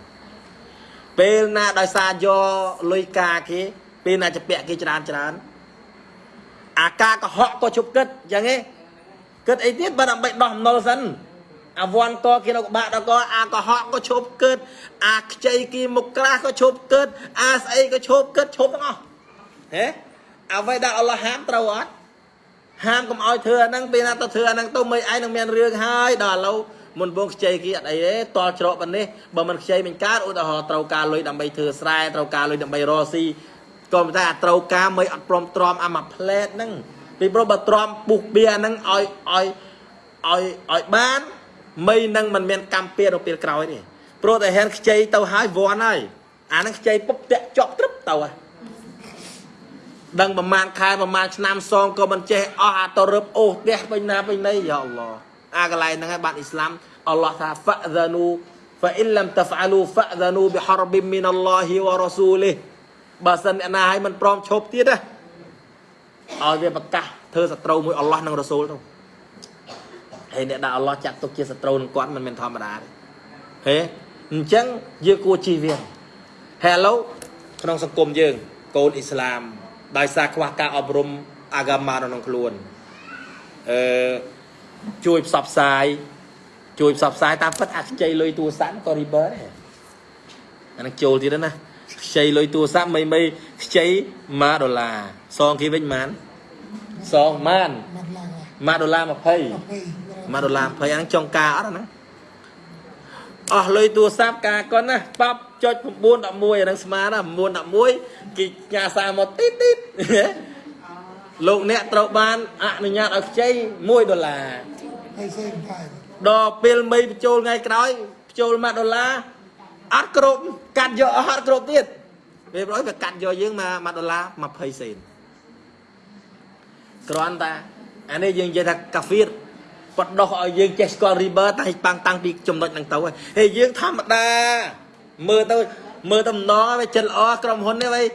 ពេលណាដោយសារយកលុយការគេ ពេលណាជាពាក់គេច្រើនច្រើនអាការកុហកក៏ជប់គិតយ៉ាងនេះគិតអីទៀតបើដើម្បីដោះអំណុលសិន អាវ័នកគេនៅក្បាក់ដល់កអាកុហកក៏ឈប់គិតអាខ្ចីគីមុខក្រាស់ក៏ឈប់គិតអាស្អីក៏ឈប់គិតឈប់ទាំងអស់ហេអ្វីដែលអល់ឡោះហាមត្រូវអត់ហាមកុំឲ្យធ្វើអាហ្នឹងពេលណាទៅធ្វើអាហ្នឹងទៅមិនឯងនឹងមានរឿងហើយដល់ឥឡូវមុនបងខ្ចីគីអត់អីទេតល់ច្រកប៉ុណ្នេះបើមិនខ្ចីមិនកើតឧទាហរណ៍ត្រូវការលុយដើម្បីធ្វើស្រែត្រូវការលុយដើម្បីរកស៊ីក៏ប៉ុន្តែអាត្រូវការមិនអត់ព្រមទ្រាំអាមួយផ្លែតហ្នឹងពីព្រោះបើទ្រាំពុះបៀហ្នឹងឲ្យឲ្យឲ្យឲ្យបាន មីនឹងមិនមានកម្មពៀរនៅពេលក្រោយទេព្រោះតែហេនខ្ចីទៅហើយវ័នហើយអានឹងខ្ចីពុបតាក់ជាប់ត្រឹបទៅហើយដឹងប្រមាណខែប្រមាណឆ្នាំសងក៏មិនចេះអស់អាទៅរឹបអូសផ្ទះពេញណាពេញណីយ៉ាអល់ឡោះអាកន្លែងហ្នឹងឯងបាទអ៊ីស្លាមអល់ឡោះថា fa'dhanu fa in lam taf'alu fa'dhanu bi harbin min Allah wa rasulih បើសិនអ្នកណាឲ្យមិនព្រមឈប់ទៀតណាឲ្យវាប្រកាសធ្វើសត្រូវមួយអល់ឡោះនិងរ៉ាស៊ូលទៅ ហើយអ្នកដែលអល់ឡោះចាត់ទុកជាសត្រូវនឹងគាត់មិនមែនធម្មតាទេហេអញ្ចឹងយើងគួរជៀសវាងហើយឥឡូវក្នុងសង្គមយើងកូនអ៊ីស្លាមដោយសារខ្វះការអប់រំអាហ្កាម៉ានៅក្នុងខ្លួនអឺជួយផ្សព្វផ្សាយជួយផ្សព្វផ្សាយតាមពិតអាខ្ចីលុយទូរស័ព្ទក៏ river ដែរអានឹងចូលទៀតណាខ្ចីលុយទូរស័ព្ទមិនមិនខ្ចី1ដុល្លារសងគេវិញប៉ុន្មានសងប៉ុន្មាន mặt là 1ដុល្លារ20 20 1ដុល្លារ20អាហ្នឹងចុងការអត់អាហ្នឹងអស់លុយទូរស័ព្ទការកុនណាប៉ាប់ចុច9 11អាហ្នឹងស្មើណា9 11គេញ៉ាសារមកទីតទីតលោកអ្នកត្រូវបានអនុញ្ញាតឲ្យខ្ចី1ដុល្លារ hay xem phải ដល់ពេលមីបញ្ចូលថ្ងៃក្រោយបញ្ចូល1ដុល្លារអត់គ្រប់កាត់យកអស់អត់គ្រប់ទៀតពេលប្រយវាកាត់យកយើងមក1ដុល្លារ20សេនគ្រាន់តែអានេះយើងនិយាយថាកាហ្វៀត បដោះឲ្យយើងចេះស្គាល់ river តែប៉ាំងតាំងពីចំណុចហ្នឹងទៅហើយហើយយើងធម្មតាមើលទៅមើលទៅម្ដងហើយវាចិត្តល្អក្រុមហ៊ុននេះហើយ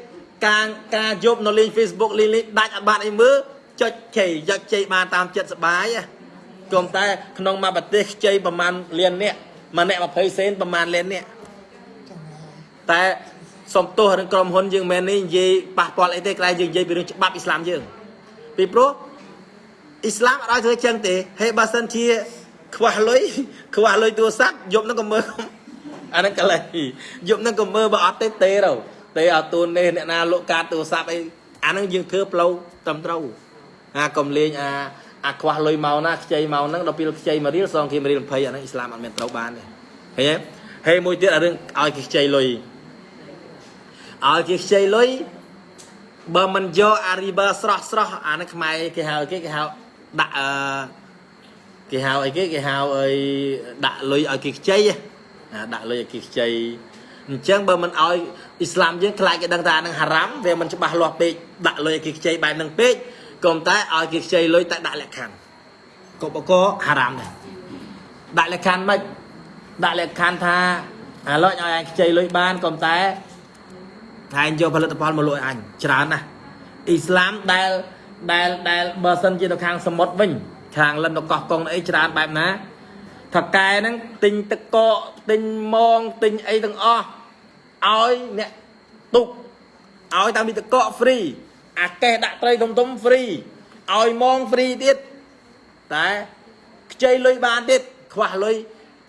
ការការយប់នៅលេង Facebook លេងលេងដាច់អត់បានអីមើលចុចជ័យយកជ័យបានតាមចិត្តសបាយហ៎គំតែក្នុងមួយប្រទេសខ្ចីប្រហែលលានអ្នកមួយអ្នក20សេនប្រហែលលានអ្នក trong này តែសំទោសរឿងក្រុមហ៊ុនយើងមែននេះនិយាយប៉ះពាល់អីទេក្រែងយើងនិយាយពីរឿងច្បាប់អ៊ីស្លាមយើងពីព្រោះ អ៊ីស្លាមអត់ឲ្យធ្វើចឹងទេហេបើសិនជា ខ្វះលុយខ្វះលុយទូរស័ព្ទយប់ហ្នឹងក៏មើលអាហ្នឹងកន្លែងយប់ហ្នឹងក៏មើលបើអត់ទេទេទៅទេអត់ទូននេះអ្នកណាលក់កាតទូរស័ព្ទអីអាហ្នឹងយើងធ្វើផ្លូវត្រឹមត្រូវអាកុំលេងអាអាខ្វះលុយមកណាខ្ចីមកហ្នឹងដល់ពេលខ្ចីមួយរៀលសងគេមួយរៀល20អាហ្នឹងអ៊ីស្លាមអត់មានត្រូវបានទេឃើញទេហើយមួយទៀតអារឿងឲ្យគេខ្ចីលុយឲ្យគេខ្ចីលុយបើមិនយកអារីបាស្រស់ស្រស់អាហ្នឹងខ្មែរគេហៅគេគេហៅ ដាក់អឺគេហៅអីគេគេហៅអីដាក់លុយឲ្យគេខ្ចីណាដាក់លុយឲ្យគេខ្ចីអញ្ចឹងបើមិនឲ្យអ៊ីស្លាមយើងខ្លាចគេដឹងថាអានឹងហារ៉ាំវាមិនច្បាស់លាស់ពេកដាក់លុយឲ្យគេខ្ចីបែបហ្នឹងពេកក៏តែឲ្យគេខ្ចីលុយតែដាក់លក្ខខណ្ឌក៏បកហារ៉ាំដែរដាក់លក្ខខណ្ឌមិនដាក់លក្ខខណ្ឌថាអាឡុចឲ្យអញខ្ចីលុយបានក៏តែថែងយកផលិតផលមកលក់ឲ្យអញច្រើនណាស់អ៊ីស្លាមដែល ដែលដែលបើសិនជានៅខាងសមុទ្រវិញខាងលិននៅកោះកុងអីច្រើនបែបណាថកែហ្នឹងទិញទឹកកកទិញម៉ងទិញអីទាំងអស់ឲ្យអ្នកទុកឲ្យតាមពីទឹកកក free អាកេះដាក់ត្រីធំធំ free ឲ្យម៉ង free ទៀតតែខ្ចីលុយបានទៀតខ្វះលុយ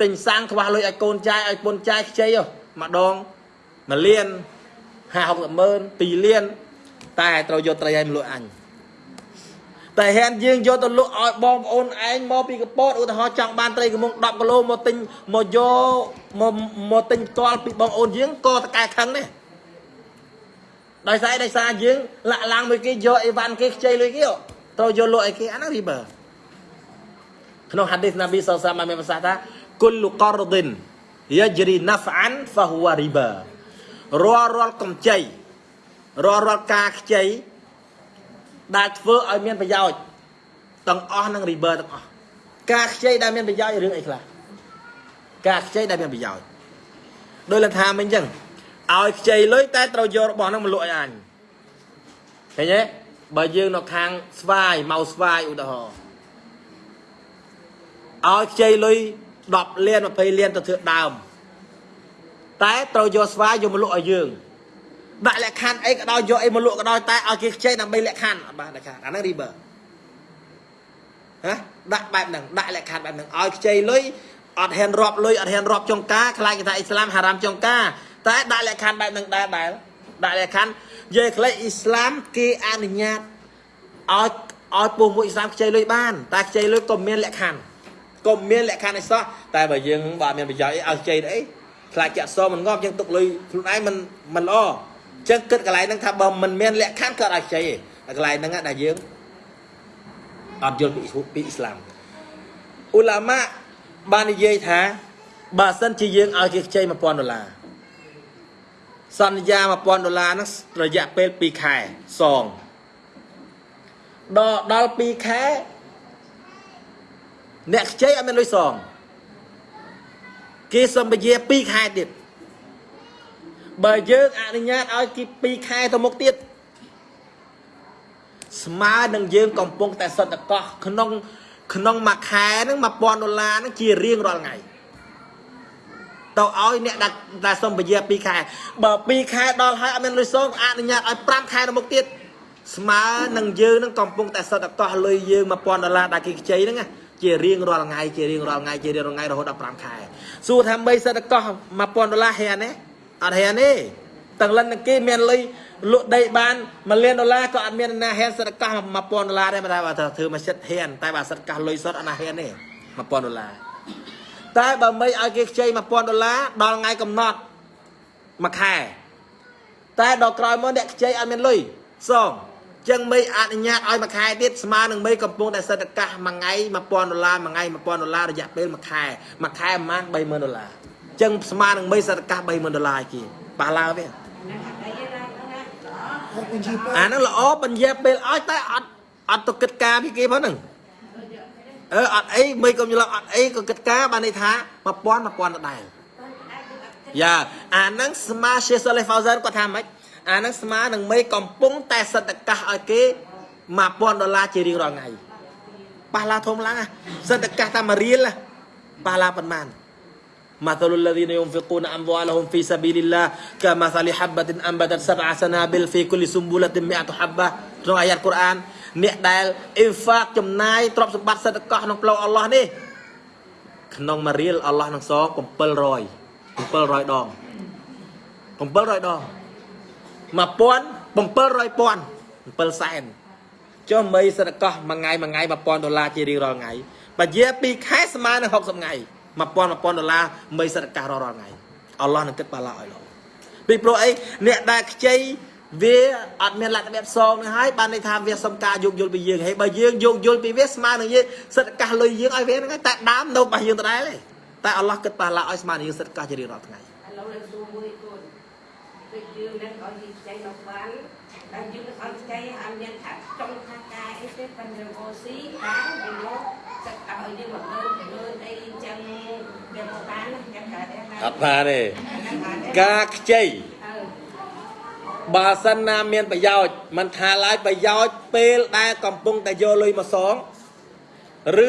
ទិញសាំងខ្វះលុយឲ្យកូនចាយឲ្យពុនចាយខ្ចីហ៎ម្ដង1លាន50 60ម៉ឺន2លានតែត្រូវយកត្រីឲ្យមកលក់អញ តែហ៊ានយើងយកទៅលក់ឲ្យបងប្អូនឯងមកពីកពតឧទាហរណ៍ចង់បានត្រីកំមុង10គីឡូមកទិញមកយកមកមកទិញផ្ទាល់ពីបងប្អូនយើងក៏តកែខឹងដែរដោយសារដោយសារយើងលាក់ឡើងមួយគេយកអីវ៉ាន់គេខ្ចីលុយគេត្រូវយកលក់ឲ្យគេអាហ្នឹងរីបើក្នុងហាឌីសណាប៊ីសលសាមមានប្រសាសន៍ថាគុលករឌិនយាជ្រីណាហ្វអានហ្វហ៊ូវរីបារាល់រាល់កម្ចីរាល់រាល់ការខ្ចី ដែលធ្វើឲ្យមានប្រយោជន៍ទាំងអស់នឹងរីបើទាំងអស់ការខ្ចីដែលមានប្រយោជន៍រឿងអីខ្លះការខ្ចីដែលមានប្រយោជន៍ដោយលថាមិញអញ្ចឹងឲ្យខ្ចីលុយតែត្រូវយករបស់ហ្នឹងមកលក់ឲ្យអញឃើញទេបើយើងនៅខាងស្វាយមកស្វាយឧទាហរណ៍ឲ្យខ្ចីលុយ10លាន20លានទៅធ្វើដើមតែត្រូវយកស្វាយយកមកលក់ឲ្យយើង ដាក់លក្ខខណ្ឌអីក៏ដោយយកអីមកលក់ក៏ដោយតែឲ្យគេខ្ចីដើម្បីលក្ខខណ្ឌអត់បានលក្ខខណ្ឌអាហ្នឹង river ហ៎ដាក់បែបហ្នឹងដាក់លក្ខខណ្ឌបែបហ្នឹងឲ្យខ្ចីលុយអត់ហ៊ានរាប់លុយអត់ហ៊ានរាប់ចុងការខ្លាចគេថាអ៊ីស្លាមហារ៉ាមចុងការតែដាក់លក្ខខណ្ឌបែបហ្នឹងដែរដែរដាក់លក្ខខណ្ឌនិយាយខ្លីអ៊ីស្លាមគេអនុញ្ញាតឲ្យឲ្យពុះមួយអ៊ីស្លាមខ្ចីលុយបានតែខ្ចីលុយក៏មានលក្ខខណ្ឌក៏មានលក្ខខណ្ឌឯសោះតែបើយើងបើមានប្រយោជន៍អីឲ្យខ្ចីទៅអីខ្លាចចាក់សមិនងាប់យើងទុកលុយខ្លួនឯងមិនមិនល្អ ចឹងគិតកន្លែងហ្នឹងថាបើមិនមានលក្ខខណ្ឌក៏អាចខ្ចីឯងកន្លែងហ្នឹងដែលយើងអត់យល់ពីពីអ៊ីស្លាមអ៊ូឡាម៉ាបាននិយាយថាបើសិនជាយើងឲ្យគេខ្ចី1000ដុល្លារសន្យា1000ដុល្លារហ្នឹងរយៈពេល2ខែសងដល់ដល់2ខែអ្នកខ្ចីអត់មានលុយសងគេសម្បជា2ខែទៀត បើយើងអនុញ្ញាតឲ្យគេ2ខែទៅមុខទៀតស្មើនឹងយើងកំពុងតែសន្តិកោះក្នុង ក្នុងមួយខែហ្នឹង1000ដុល្លារហ្នឹងជារៀងរាល់ថ្ងៃទៅឲ្យអ្នកដែលដែលសុំពជា2ខែបើ2ខែដល់ហើយអត់មានលុយសងអនុញ្ញាតឲ្យ5ខែទៅមុខទៀតស្មើនឹងយើងនឹងកំពុងតែសតកោះលុយយើង1000ដុល្លារដែលគេខ្ចីហ្នឹងជារៀងរាល់ថ្ងៃជារៀងរាល់ថ្ងៃជារៀងរាល់ថ្ងៃរហូតដល់5ខែសួរថាបីសតកោះ1000ដុល្លារហ៊ានទេ អត់ហ៊ានទេទាំងលិននឹងគេមានលុយលក់ដីបាន1លានដុល្លារក៏អត់មានណាហ៊ានសតកោះ1000ដុល្លារដែរតែបើធ្វើមកចិត្តហ៊ានតែបើសតកោះលុយសុទ្ធអត់ណាហ៊ានទេ1000ដុល្លារតែបើមិនឲ្យគេខ្ចី1000ដុល្លារដល់ថ្ងៃកំណត់មួយខែតែដល់ក្រោយមកអ្នកខ្ចីអត់មានលុយសងចឹងមេអនុញ្ញាតឲ្យមួយខែទៀតស្មើនឹងមេកំពុងតែសិទ្ធិកាសមួយថ្ងៃ1000ដុល្លារមួយថ្ងៃ1000ដុល្លាររយៈពេលមួយខែមួយខែប្រហែល30000ដុល្លារ ចឹងស្មើនឹងមេសិទ្ធិកាស30000ដុល្លារគេប៉ះឡើងទេហើយបញ្ជីពេលអាហ្នឹងល្អបញ្ញែពេលឲ្យតែអត់អត់ទៅគិតការពីគេផងហ្នឹងអឺអត់អីមិនកុំច្រឡំអត់អីក៏គិតការបានន័យថា1000 1000ដដែលយ៉ាអាហ្នឹងស្មាជាសលេហ្វោសិនគាត់ថាម៉េចអាហ្នឹងស្មើនឹងមេកំពុងតែសិទ្ធិកាសឲ្យគេ1000ដុល្លារជារៀងរាល់ថ្ងៃប៉ះឡាធំឡើងណាសិទ្ធិកាសតែមួយរៀលណាប៉ះឡាប៉ុន្មាន مثل الذين ينفقون أموالهم في سبيل الله كمثل حبة أنبتت سبع سنابل في كل سنبلة مئة حبة ក្នុងអាយ៉ាតកូរ៉ានអ្នកដែលអ៊ីហ្វាកចំណាយទ្រព្យសម្បត្តិសិទ្ធិកោះក្នុងផ្លូវអល់ឡោះនេះក្នុងមួយរៀលអល់ឡោះនឹងសង700 700ដង700ដង1700ពាន់7សែនចុះមីសិទ្ធិកោះមួយថ្ងៃមួយថ្ងៃ1000ដុល្លារជារៀងរាល់ថ្ងៃបើជា2ខែស្មើនឹង60ថ្ងៃ 1000 1000ដុល្លារមីសិទ្ធិកោះរាល់រាល់ថ្ងៃអល់ឡោះនឹងគិតបាឡាឲ្យលោកពីព្រោះអីអ្នកដែលខ្ចីវាអត់មានលក្ខណៈសងនឹងហើយបានន័យថាវាសំការយោគយល់ពីយើងហើយបើយើងយោគយល់ពីវាស្មើនឹងយើងសិទ្ធិកោះលុយយើងឲ្យវាហ្នឹងតែដើមនៅរបស់យើងដដែលទេតែអល់ឡោះគិតបាឡាឲ្យស្មើនឹងយើងសិទ្ធិកោះជារៀងរាល់ថ្ងៃឥឡូវនឹងសួរមួយគូនដូចយើងនឹងឲ្យយើងចៃមកបានតែយើងនឹងឲ្យចៃអត់មានថាចង់ថាការអីទេប៉ុន្តែអូស៊ីបានវាមកទឹកឲ្យយើងមកលើលើ អត់បានទេការខ្ចីអើបើសិនណាមានប្រយោជន៍មិនថាឡើយប្រយោជន៍ពេលដែលកំពុងតែយកលុយមកសង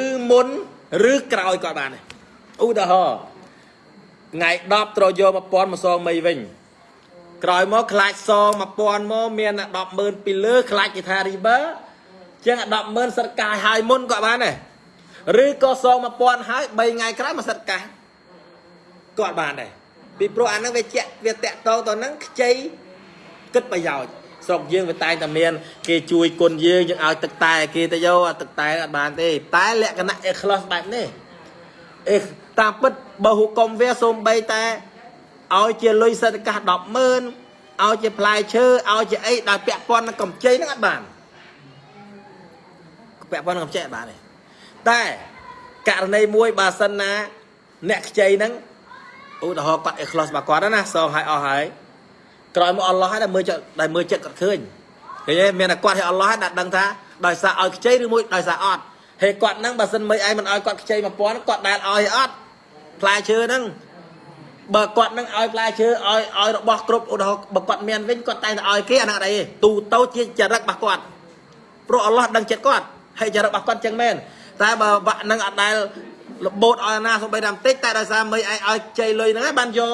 ឬមុនឬក្រោយក៏បានដែរឧទាហរណ៍ថ្ងៃ10ត្រូវយក1000មកសងមីវិញក្រោយមកខ្លាចសង1000មកមាន100,000ពីលើខ្លាចគេថា river ចឹង100,000សិតកាយហើយមុនក៏បានដែរឬក៏សង1000ហើយ3ថ្ងៃក្រោយមកសិតកាយ ក៏បានដែរពីព្រោះអាហ្នឹងវាជាក់វាតាក់តងទៅហ្នឹងខ្ចីគិតប្រយោជន៍ស្រុកយើងវាតែងតែមាន គេជួយគុណយើងយើងឲ្យទឹកតែគេទៅយកអាទឹកតែអត់បានទេតែលក្ខណៈអេក្លូសបែបនេះអេតាមពិតបើហុកុំវាសូម្បីតែឲ្យជាលុយសេដ្ឋកាស100,000ឲ្យជាផ្លែឈើឲ្យជាអីដែលពាក់ព័ន្ធនឹងកម្ចីហ្នឹងអត់បានពាក់ព័ន្ធនឹងកម្ចីអត់បានទេតែករណីមួយបើសិនណាអ្នកខ្ចីហ្នឹង ឧទាហរណ៍គាត់អេក្លូសរបស់គាត់ណាសងឲ្យអស់ហើយក្រោយមកអល់ឡោះហើយដែលមើលចិត្តដែលមើលចិត្តគាត់ឃើញឃើញទេមានតែគាត់ឲ្យអល់ឡោះហើយដែលដឹងថាដោយសារឲ្យខ្ចីឬមួយដោយសារអត់ហើយគាត់ហ្នឹងបើសិនមើលឯងមិនឲ្យគាត់ខ្ចី1000គាត់ដែលឲ្យអត់ផ្លែឈើហ្នឹងបើគាត់នឹងឲ្យផ្លែឈើឲ្យឲ្យរបស់គ្រប់ឧទាហរណ៍បើគាត់មានវិញគាត់តែងតែឲ្យគេអាហ្នឹងអត់អីទេទូទៅជាចរិតរបស់គាត់ព្រោះអល់ឡោះដឹងចិត្តគាត់ហើយចរិតរបស់គាត់ចឹងមែនតែបើបាក់នឹងអត់ដែល លបូតឲ្យណាសូម្បីតែបន្តិចតែដោយសារមិនឯងឲ្យជ័យលុយហ្នឹងហើយបានយក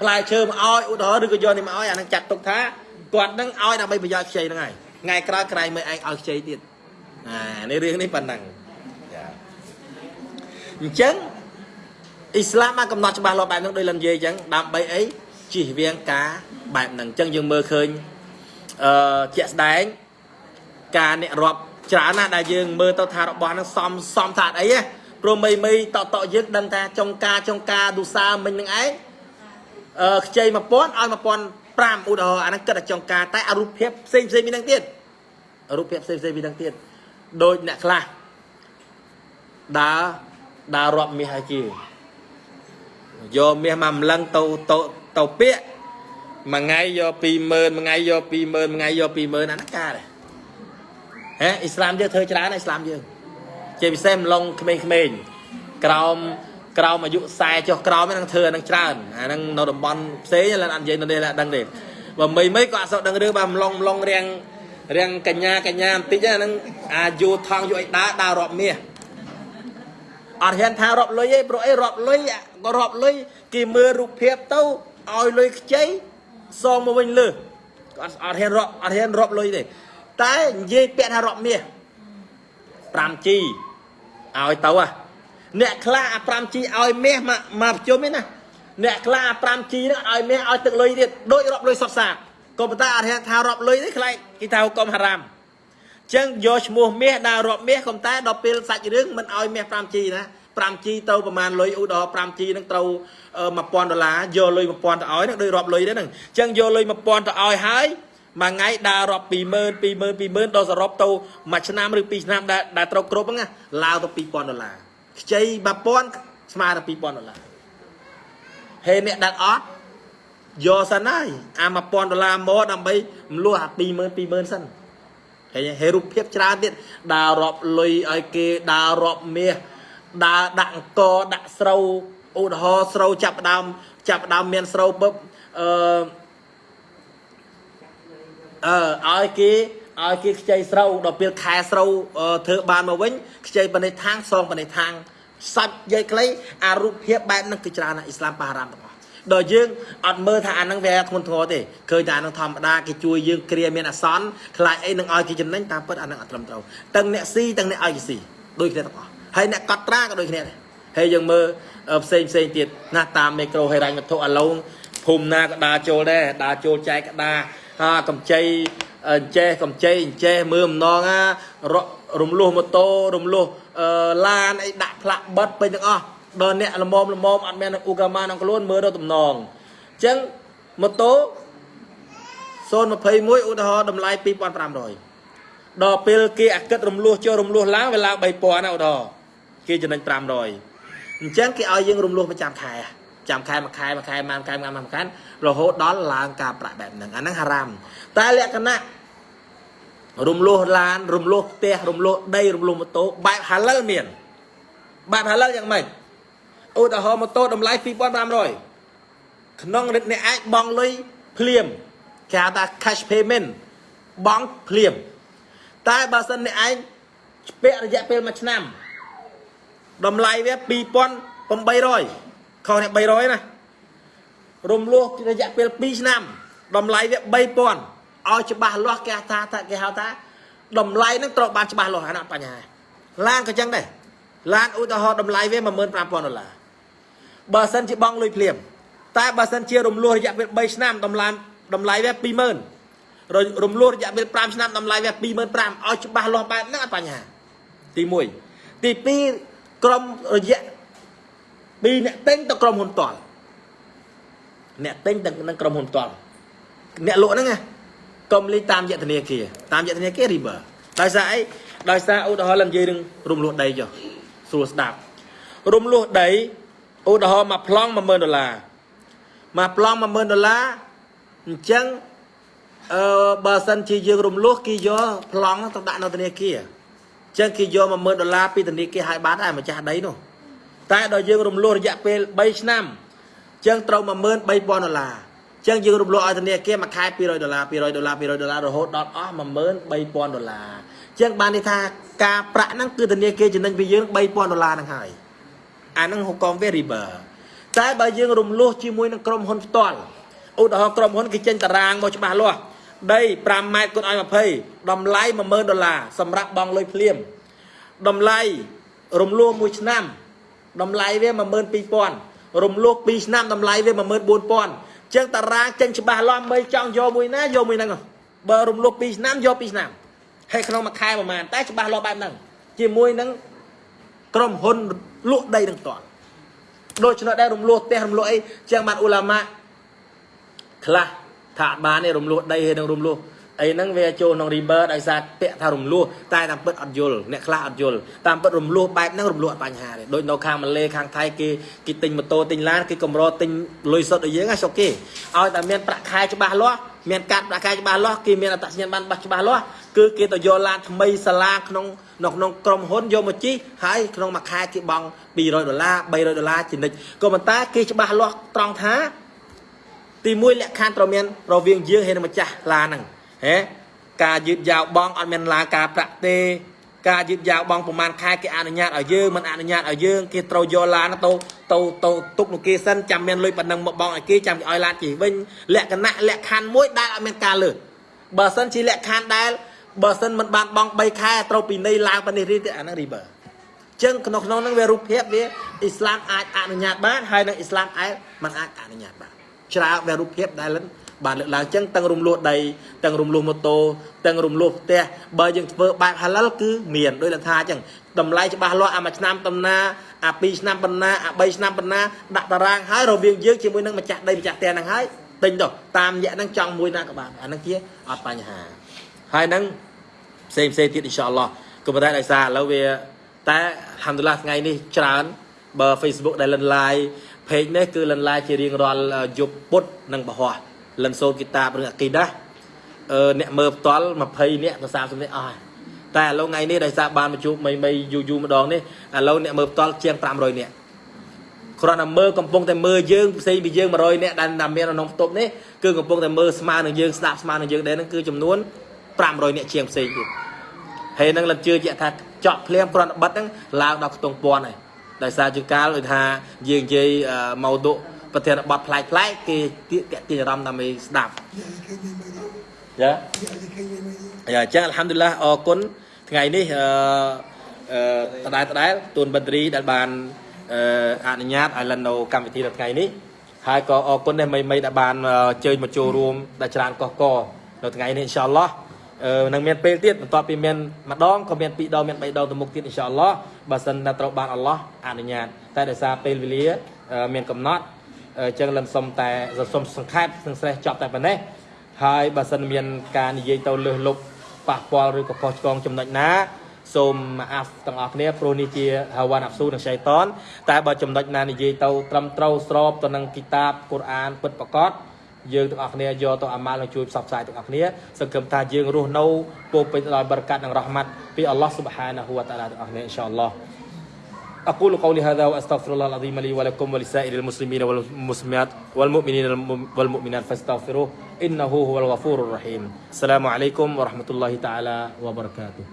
ផ្លែឈើមកឲ្យឧទាហរណ៍ឬក៏យកនេះមកឲ្យអាហ្នឹងចាត់ទុកថាគាត់នឹងឲ្យដើម្បីប្រយោជន៍ខ្ចីហ្នឹងហើយថ្ងៃក្រោយក្រែងមើលឯងឲ្យខ្ចីទៀតអានេះរឿងនេះប៉ុណ្ណឹងចាអញ្ចឹងអ៊ីស្លាមបានកំណត់ច្បាស់លាស់បែបហ្នឹងដោយលំនិយាយអញ្ចឹងដើម្បីអីជិះវៀងការបែបហ្នឹងអញ្ចឹងយើងមើលឃើញអឺជាក់ស្ដែងការអ្នករាប់ច្រើនណាស់ដែលយើងមើលទៅថារបស់ហ្នឹងសំសំថាអីហ៎ ព្រោះមីមីតតយើងដឹងថាចុងការចុងការឌូសាមិញនឹងឯងអឺខ្ចី1000ឲ្យ1005ឧទាហរណ៍អាហ្នឹងគិតតែចុងការតែអរូបភាពផ្សេងផ្សេងពីហ្នឹងទៀតរូបភាពផ្សេងផ្សេងពីហ្នឹងទៀតដូចអ្នកខ្លះដើរដើររាប់មាសឲ្យជាយកមាសមកម្លឹងទៅទៅទៅពាកមួយថ្ងៃយក20000មួយថ្ងៃយក20000មួយថ្ងៃយក20000អាហ្នឹងការដែរហេអ៊ីស្លាមយើងធ្វើច្រើនអ៊ីស្លាមយើង ជាពិសេសម្លងក្មេងៗក្រោមក្រោមអាយុ40ចុះក្រោមហ្នឹងធ្វើអាហ្នឹងច្រើនអាហ្នឹងនៅតំបន់ផ្សេងឡើយអត់និយាយនៅនេះឡើយដឹងទេបើមីមីក៏អត់សូវដឹងរឿងបើម្លងម្លងរៀងរៀងកញ្ញាកញ្ញាបន្តិចហ្នឹងអាយុថងយកឲ្យដើរដើររាប់មាសអត់ហ៊ានថារាប់លុយទេព្រោះអីរាប់លុយក៏រាប់លុយគេមើលរូបភាពទៅឲ្យលុយខ្ចីសងមកវិញលើក៏អត់អត់ហ៊ានរាប់អត់ហ៊ានរាប់លុយទេតែនិយាយពាក្យថារាប់មាស 5G ឲ្យទៅហ่ะអ្នកខ្លះអា 5G ឲ្យមាសមកមកប្រជុំឯណាអ្នកខ្លះអា 5G ហ្នឹងឲ្យមាសឲ្យទឹកលុយទៀតដូចរាប់លុយសុតសាក៏ប៉ុន្តែអត់ថារាប់លុយទេខ្លាចគេថាកុំហារ៉ាមចឹងយកឈ្មោះមាសដើររាប់មាសក៏តែដល់ពេលសាច់រឿងមិនឲ្យមាស 5G ណា 5G ទៅប្រហែលលុយឧទាហរណ៍ 5G ហ្នឹងត្រូវ1000ដុល្លារយកលុយ1000ទៅឲ្យហ្នឹងដូចរាប់លុយទេហ្នឹងចឹងយកលុយ1000ទៅឲ្យហើយ មួយថ្ងៃដើររាប់20000 20000 20000ដល់សរុបទៅមួយឆ្នាំឬពីរឆ្នាំដែលដែលត្រូវគ្រប់ហ្នឹងឡើងទៅ2000ដុល្លារខ្ចី1000ស្មើទៅ2000ដុល្លារហើយអ្នកដែលអត់យកសិនហើយអា1000ដុល្លារមកដើម្បីមលុះអា20000 20000សិនហើយហើយរូបភាពច្រើនទៀតដើររាប់លុយឲ្យគេដើររាប់មាសដើរដាក់អង្គដាក់ស្រូវឧទាហរណ៍ស្រូវចាប់ដើមចាប់ដើមមានស្រូវពឹបអឺ អឺឲ្យគេឲ្យគេខ្ចីស្រូវដល់ពេលខែស្រូវធ្វើបានមកវិញខ្ចីបនិថាងសងបនិថាងសាច់យាយខ្លីអារូបភាពបែបហ្នឹងគឺច្រើនណាស់អ៊ីស្លាមបារ៉ាមទាំងអស់ដល់យើងអត់មើលថាអាហ្នឹងវាធ្ងន់ធ្ងរទេឃើញតែអាហ្នឹងធម្មតាគេជួយយើងគ្រាមានអាសន្នខ្លាចអីនឹងឲ្យគេចំណេញតាមពិតអាហ្នឹងអត់ត្រឹមត្រូវទាំងអ្នកស៊ីទាំងអ្នកឲ្យគេស៊ីដូចគ្នាទាំងអស់ហើយអ្នកកត់ត្រាក៏ដូចគ្នាដែរហើយយើងមើលផ្សេងផ្សេងទៀតណាតាមមីក្រូហេរ៉ាញ់វត្ថុអាឡូងភូមិណាក៏ដើរចូលដែរដើរចូលចែកក្តារ អាកម្ចីអញ្ចេះកម្ចីអញ្ចេះមើលម្ដងណារំលោះម៉ូតូរំលោះឡានអីដាក់ផ្លាក់បិទពេញទាំងអស់ដល់អ្នកល្មមល្មមអត់មានអ៊ូកាម៉ាក្នុងខ្លួនមើលរកតំណងអញ្ចឹងម៉ូតូ021ឧទាហរណ៍តម្លៃ2500ដល់ពេលគេអាកិតរំលោះចូលរំលោះឡើងវាឡើង3000ណាឧទាហរណ៍គេចំណេញ500អញ្ចឹងគេឲ្យយើងរំលោះប្រចាំខែ ចាំខែមួយខែមួយខែមួយខែមួយខែមួយខែរហូតដល់ឡើងការប្រាក់បែបហ្នឹងអាហ្នឹងហារ៉ាមតែលក្ខណៈរំលោះឡានរំលោះផ្ទះរំលោះដីរំលោះម៉ូតូបែបហាឡិលមានបែបហាឡិលយ៉ាងម៉េចឧទាហរណ៍ម៉ូតូតម្លៃ2500ក្នុងរិទ្ធអ្នកអាចបង់លុយភ្លាមគេហៅថា cash payment បង់ភ្លាមតែបើសិនអ្នកឯងពាក់រយៈពេល1ឆ្នាំតម្លៃវា2800 ខុសនេះ300ណារំលោះរយៈពេល2ឆ្នាំតម្លៃវា3000ឲ្យច្បាស់លាស់គេថាថាគេហៅថាតម្លៃនឹងត្រូវបានច្បាស់លាស់អានោះបញ្ហាឡានក៏ចឹងដែរឡានឧទាហរណ៍តម្លៃវា15000ដុល្លារបើសិនជាបងលុយភ្លាមតែបើសិនជារំលោះរយៈពេល3ឆ្នាំតម្លៃតម្លៃវា20000ររំលោះរយៈពេល5ឆ្នាំតម្លៃវា25000ឲ្យច្បាស់លាស់បែបហ្នឹងអត់បញ្ហាទី1ទី2ក្រុមរយៈ ពីអ្នកទិញទៅក្រុមហ៊ុនតល់អ្នកទិញទៅនឹងក្រុមហ៊ុនតល់អ្នកលក់ហ្នឹងណាកុំលេងតាមយៈធនាគារតាមយៈធនាគារ river ដោយសារអីដោយសារឧទាហរណ៍ឡើងនិយាយនឹងរំលោះដីចុះស្រួលស្ដាប់រំលោះដីឧទាហរណ៍មួយប្លង់10000ដុល្លារមួយប្លង់10000ដុល្លារអញ្ចឹងអឺបើសិនជាយើងរំលោះគេយកប្លង់ទៅដាក់នៅធនាគារអញ្ចឹងគេយក10000ដុល្លារពីធនាគារឲ្យបានដែរម្ចាស់ដីនោះ តែដល់យើងរំលោះរយៈពេល3ឆ្នាំអញ្ចឹងត្រូវ13000ដុល្លារអញ្ចឹងយើងរំលោះឲ្យធនាគារមួយខែ200ដុល្លារ200ដុល្លារ200ដុល្លាររហូតដល់អស់13000ដុល្លារអញ្ចឹងបានន័យថាការប្រាក់ហ្នឹងគឺធនាគារចំណេញពីយើង3000ដុល្លារហ្នឹងហើយអាហ្នឹងហុកកង variable តែបើយើងរំលោះជាមួយនឹងក្រុមហ៊ុនផ្ទាល់ឧទាហរណ៍ក្រុមហ៊ុនគេចេញតារាងមកច្បាស់លាស់ដី5ម៉ែត្រគុណឲ្យ20តម្លៃ10000ដុល្លារសម្រាប់បង់លុយភ្លាមតម្លៃរំលោះមួយឆ្នាំ តម្លៃវា12000រំលោះ2ឆ្នាំតម្លៃវា14000ចឹងតារាងចេញច្បាស់លាស់មិនចង់យកមួយណាយកមួយហ្នឹងបើរំលោះ2ឆ្នាំយក2ឆ្នាំហើយក្នុងមួយខែប្រហែលតែច្បាស់លាស់បែបហ្នឹងជាមួយនឹងក្រុមហ៊ុនលក់ដីនឹងតន់ដូច្នោះដែររំលោះផ្ទះរំលោះអីចឹងបានអ៊ូឡាម៉ាខ្លះថាអត់បានទេរំលោះដីហើយនឹងរំលោះ អីហ្នឹងវាចូលក្នុង river ដោយសារពាក់ថារំលោះតែតាមពិតអត់យល់អ្នកខ្លះអត់យល់តាមពិតរំលោះបែបហ្នឹងរំលោះអត់បញ្ហាទេដូចនៅខាងម៉ាឡេខាងថៃគេគេទិញម៉ូតូទិញឡានគេកម្រទិញលុយសុទ្ធឲ្យយើងហ្នឹងសុកគេឲ្យតែមានប្រាក់ខែច្បាស់លាស់មានកាត់ប្រាក់ខែច្បាស់លាស់គេមានអត្តសញ្ញាណប័ណ្ណបាស់ច្បាស់លាស់គឺគេទៅយកឡានថ្មីសាលាក្នុងនៅក្នុងក្រុមហ៊ុនយកមកជីហើយក្នុងមួយខែគេបង់200ដុល្លារ300ដុល្លារជានិច្ចក៏ប៉ុន្តែគេច្បាស់លាស់ត្រង់ថាទីមួយលក្ខខណ្ឌត្រូវមានរវាងយើងហើយនឹងម្ចាស់ឡានហ្នឹង ហេការយឺតយ៉ាវបងអត់មានឡាការប្រាក់ទេការយឺតយ៉ាវបងប្រហែលខែគេអនុញ្ញាតឲ្យយើងមិនអនុញ្ញាតឲ្យយើងគេត្រូវយកឡានទៅទៅទៅទុកនោះគេសិនចាំមានលុយប៉ុណ្ណឹងមកបងឲ្យគេចាំគេឲ្យឡានជិះវិញលក្ខណៈលក្ខខណ្ឌមួយដែលអត់មានការលើបើសិនជាលក្ខខណ្ឌដែលបើសិនមិនបានបង3ខែត្រូវពីនៃឡើងប៉ុណ្នេះរីទៀតអាហ្នឹង river ចឹងក្នុងក្នុងហ្នឹងវារូបភាពវាអ៊ីស្លាមអាចអនុញ្ញាតបានហើយនៅអ៊ីស្លាមឯងមិនអាចអនុញ្ញាតបានច្រើនវារូបភាពដែល បានលើកឡើងចឹងទាំងរំលោះដីទាំងរំលោះម៉ូតូទាំងរំលោះផ្ទះបើយើងធ្វើបែបហាឡាល់គឺមានដោយលថាចឹងតម្លៃច្បាស់លាស់អាមួយឆ្នាំតំណាអា2ឆ្នាំប៉ុណ្ណាអា3ឆ្នាំប៉ុណ្ណាដាក់តារាងហើយរវាងយើងជាមួយនឹងម្ចាស់ដីម្ចាស់ផ្ទះហ្នឹងហើយទិញទៅតាមរយៈហ្នឹងចង់មួយណាក៏បានអាហ្នឹងជាអត់បញ្ហាហើយហ្នឹងផ្សេងផ្សេងទៀតអ៊ីនសាអល់ឡោះក៏ប៉ុន្តែដោយសារឥឡូវវាតែអាហាំឌុលឡាថ្ងៃនេះច្រើនបើ Facebook ដែលលិន live page នេះគឺលិន live ជារៀងរាល់យប់ពុតនិងបរោះ លិនសូត្រគីតាបរឿងអាគីដាអឺអ្នកមើលផ្ទាល់20នាក់ទៅ30នាក់អស់តែឥឡូវថ្ងៃនេះដោយសារបានមកជួបមីមីយូយូម្ដងនេះឥឡូវអ្នកមើលផ្ទាល់ជាង500នាក់គ្រាន់តែមើលកំពុងតែមើលយើងផ្សេងពីយើង100នាក់ដែលមានក្នុងបន្ទប់នេះគឺកំពុងតែមើលស្មើនឹងយើងស្ដាប់ស្មើនឹងយើងដែរហ្នឹងគឺចំនួន500នាក់ជាងផ្សេងទៀតហើយនឹងលិតជឿជាក់ថាចក់ភ្លាមគ្រាន់តែបិទហ្នឹងឡើងដល់ខ្ទង់ពាន់ហើយដោយសារជាកាលដូចថាយើងនិយាយម៉ោតុ ប្រធានបទប្លែកប្លែកគេទាក់ទាញអារម្មណ៍ដើម្បីស្ដាប់យ៉ាយ៉ាចឹងអល់ហាំឌុលឡាអរគុណថ្ងៃនេះអឺអឺដដែលដដែលទូនបិទ្រីដែលបានអឺអនុញ្ញាតឲ្យលិននៅកម្មវិធីនៅថ្ងៃនេះហើយក៏អរគុណដែរមីមីដែលបានជើញមកចូលរួមដែលច្រើនកកកនៅថ្ងៃនេះអ៊ីនសាអល់ឡោះអឺនឹងមានពេលទៀតបន្ទាប់ពីមានម្ដងក៏មានពីរដងមានបីដងទៅមុខទៀតអ៊ីនសាអល់ឡោះបើសិនតែត្រូវបានអល់ឡោះអនុញ្ញាតតែដោយសារពេលវេលាមានកំណត់ អញ្ចឹងលិនសុំតែសុំសង្ខេបនឹងស្រេះចប់តែប៉ុណ្ណេះហើយបើសិនមានការនិយាយទៅលើសលុបប៉ះពាល់ឬក៏ខុសឆ្គងចំណុចណាសូមអាហ្វទាំងអស់គ្នាព្រោះនេះជាហាវ៉ានអាប់ស៊ូនិងឆៃតនតែបើចំណុចណានិយាយទៅត្រឹមត្រូវស្របទៅនឹងគីតាបកូរ៉ានពិតប្រាកដយើងទាំងអស់គ្នាយកទៅអាម៉ាល់និងជួយផ្សព្វផ្សាយទាំងអស់គ្នាសង្ឃឹមថាយើងរស់នៅពោពេញដោយបរកាត់និងរ៉ហ្មាត់ពីអល់ឡោះស៊ុបហានាហ៊ូវតាឡាទាំងអស់គ្នាអ៊ីនសាអល់ឡោះ أقول قولي هذا وأستغفر الله العظيم لي ولكم ولسائر المسلمين والمسلمات والمؤمنين والمؤمنات فاستغفروه إنه هو الغفور الرحيم. السلام عليكم ورحمة الله تعالى وبركاته.